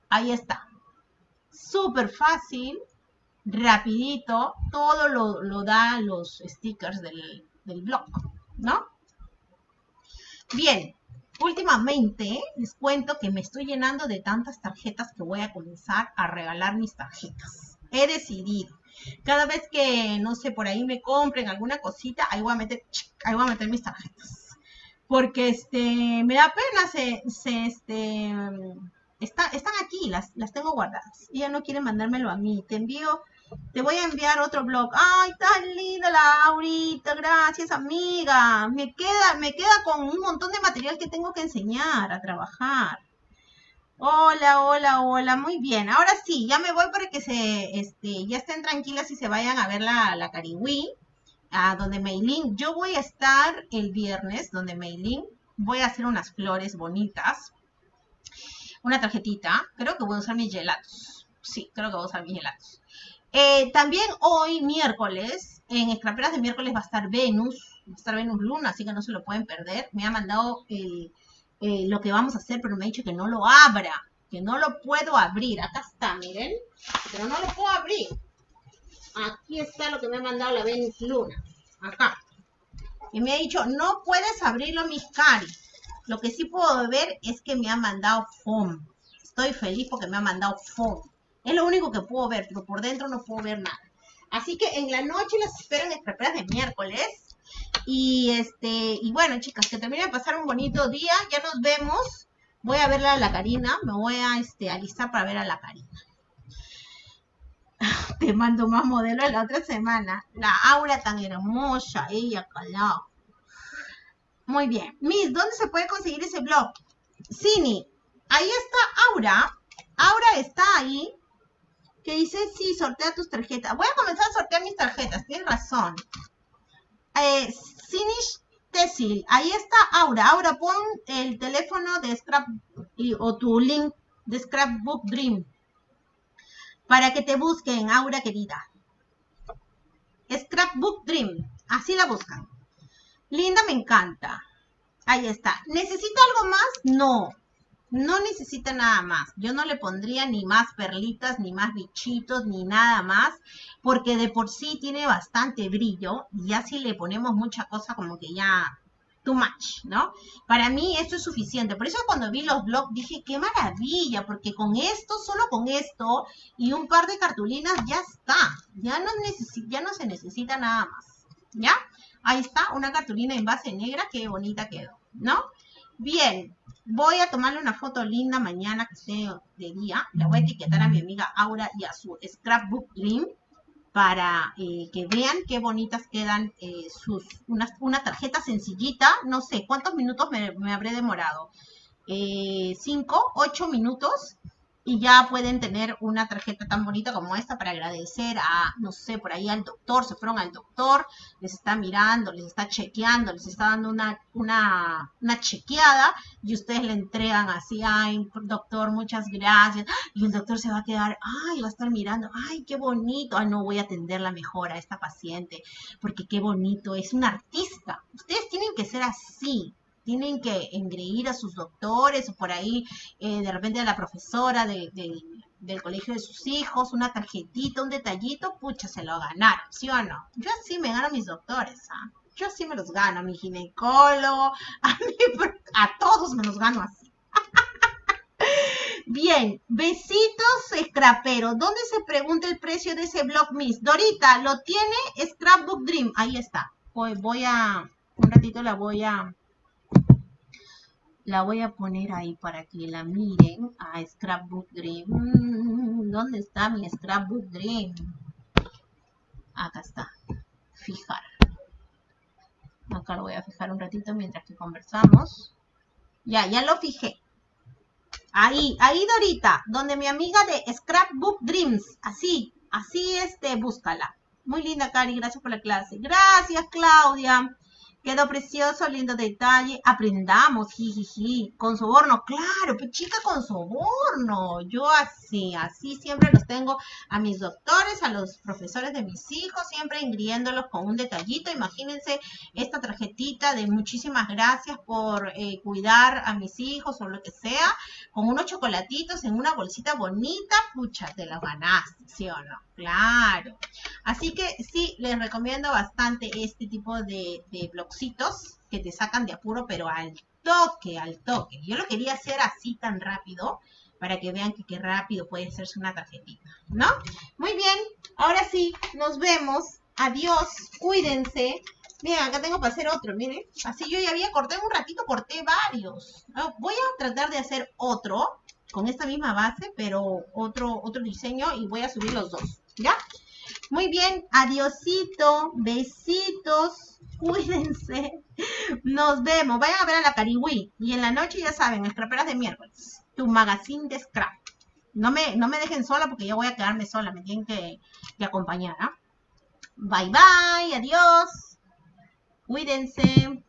S1: Ahí está. Súper fácil, rapidito, todo lo, lo da los stickers del, del blog, ¿no? Bien, últimamente les cuento que me estoy llenando de tantas tarjetas que voy a comenzar a regalar mis tarjetas. He decidido cada vez que, no sé, por ahí me compren alguna cosita, ahí voy a meter, ahí voy a meter mis tarjetas. Porque este, me da pena, se, se este, está, están aquí, las, las tengo guardadas. Ella no quiere mandármelo a mí. Te envío, te voy a enviar otro blog. Ay, tan linda la Aurita, gracias amiga. Me queda, me queda con un montón de material que tengo que enseñar a trabajar. Hola, hola, hola, muy bien. Ahora sí, ya me voy para que se, este, ya estén tranquilas y se vayan a ver la, la Cariwí, a donde Meilin. Yo voy a estar el viernes, donde Meilin, voy a hacer unas flores bonitas, una tarjetita. Creo que voy a usar mis gelatos. Sí, creo que voy a usar mis gelatos. Eh, también hoy, miércoles, en Escraperas de miércoles va a estar Venus, va a estar Venus Luna, así que no se lo pueden perder. Me ha mandado eh, lo que vamos a hacer, pero me ha dicho que no lo abra, que no lo puedo abrir. Acá está, miren, pero no lo puedo abrir. Aquí está lo que me ha mandado la Venus Luna, acá. Y me ha dicho, no puedes abrirlo, mis cari. Lo que sí puedo ver es que me ha mandado foam. Estoy feliz porque me ha mandado foam. Es lo único que puedo ver, pero por dentro no puedo ver nada. Así que en la noche las espero en las de miércoles. Y este, y bueno, chicas, que terminen de pasar un bonito día. Ya nos vemos Voy a verla a la Karina, me voy a este, alistar para ver a la Karina. Te mando más modelos la otra semana. La aura tan hermosa, ella calado. Muy bien. Miss, ¿dónde se puede conseguir ese blog? Cini, ahí está Aura. Aura está ahí. Que dice, sí, sortea tus tarjetas. Voy a comenzar a sortear mis tarjetas, tienes razón. Eh, Cinish Tessil, ahí está Aura. Aura, pon el teléfono de Scrap o tu link de Scrapbook Dream para que te busquen, Aura querida. Scrapbook Dream, así la buscan. Linda, me encanta. Ahí está. ¿Necesita algo más? No. No necesita nada más. Yo no le pondría ni más perlitas, ni más bichitos, ni nada más, porque de por sí tiene bastante brillo y ya si le ponemos mucha cosa como que ya too much, ¿no? Para mí esto es suficiente. Por eso cuando vi los blogs dije, qué maravilla, porque con esto, solo con esto y un par de cartulinas ya está. Ya no, ya no se necesita nada más, ¿ya? Ahí está, una cartulina en base negra, qué bonita quedó, ¿no? Bien, voy a tomarle una foto linda mañana que esté de día. Le voy a etiquetar a mi amiga Aura y a su Scrapbook Dream para eh, que vean qué bonitas quedan eh, sus, una, una, tarjeta sencillita, no sé, ¿cuántos minutos me, me habré demorado? Eh, cinco, ocho minutos y ya pueden tener una tarjeta tan bonita como esta para agradecer a, no sé, por ahí al doctor, se fueron al doctor, les está mirando, les está chequeando, les está dando una, una, una chequeada y ustedes le entregan así, ay, doctor, muchas gracias, y el doctor se va a quedar, ay, va a estar mirando, ay, qué bonito, ay, no voy a atenderla mejor a esta paciente, porque qué bonito, es un artista, ustedes tienen que ser así, tienen que engreír a sus doctores o por ahí eh, de repente a la profesora del colegio de sus hijos, una tarjetita, un detallito, pucha, se lo ganaron, ¿sí o no? Yo sí me gano a mis doctores, ¿ah? Yo sí me los gano, a mi ginecólogo, *laughs* a, todos me los gano así. *laughs* Bien, besitos, scrapero. ¿Dónde se pregunta el precio de ese blog Miss? Dorita, ¿lo tiene Scrapbook Dream? Ahí está. Voy a, un ratito la voy a, la voy a poner ahí para que la miren a Scrapbook Dream. Mm, ¿Dónde está mi Scrapbook Dream? Acá está. Fijar. Acá lo voy a fijar un ratito mientras que conversamos. Ya, ya lo fijé. Ahí, ahí Dorita, donde mi amiga de Scrapbook Dreams. Así, así este, búscala. Muy linda, Cari, gracias por la clase. Gracias, Claudia. Quedó precioso, lindo detalle. Aprendamos, jijiji. Con soborno, claro, pues chica con soborno. Yo así, así siempre los tengo a mis doctores, a los profesores de mis hijos, siempre ingriéndolos con un detallito. Imagínense esta tarjetita de muchísimas gracias por eh, cuidar a mis hijos o lo que sea, con unos chocolatitos en una bolsita bonita. Pucha, te la ganaste, ¿sí o no? Claro. Así que sí, les recomiendo bastante este tipo de, de que te sacan de apuro, pero al toque, al toque. Yo lo quería hacer así tan rápido para que vean que qué rápido puede hacerse una tarjetita, ¿no? Muy bien, ahora sí, nos vemos. Adiós, cuídense. Miren, acá tengo para hacer otro, miren. Así yo ya había cortado un ratito, corté varios. Voy a tratar de hacer otro con esta misma base, pero otro, otro diseño y voy a subir los dos, ¿ya? Muy bien, adiosito, besitos, *laughs* cuídense. Nos vemos. Vayan a ver a la Cariwi. Y en la noche, ya saben, escraperas de miércoles. Tu magazine de scrap. No me, no me dejen sola porque yo voy a quedarme sola. Me tienen que, acompañar. ¿ah? Bye bye. Adiós. Cuídense.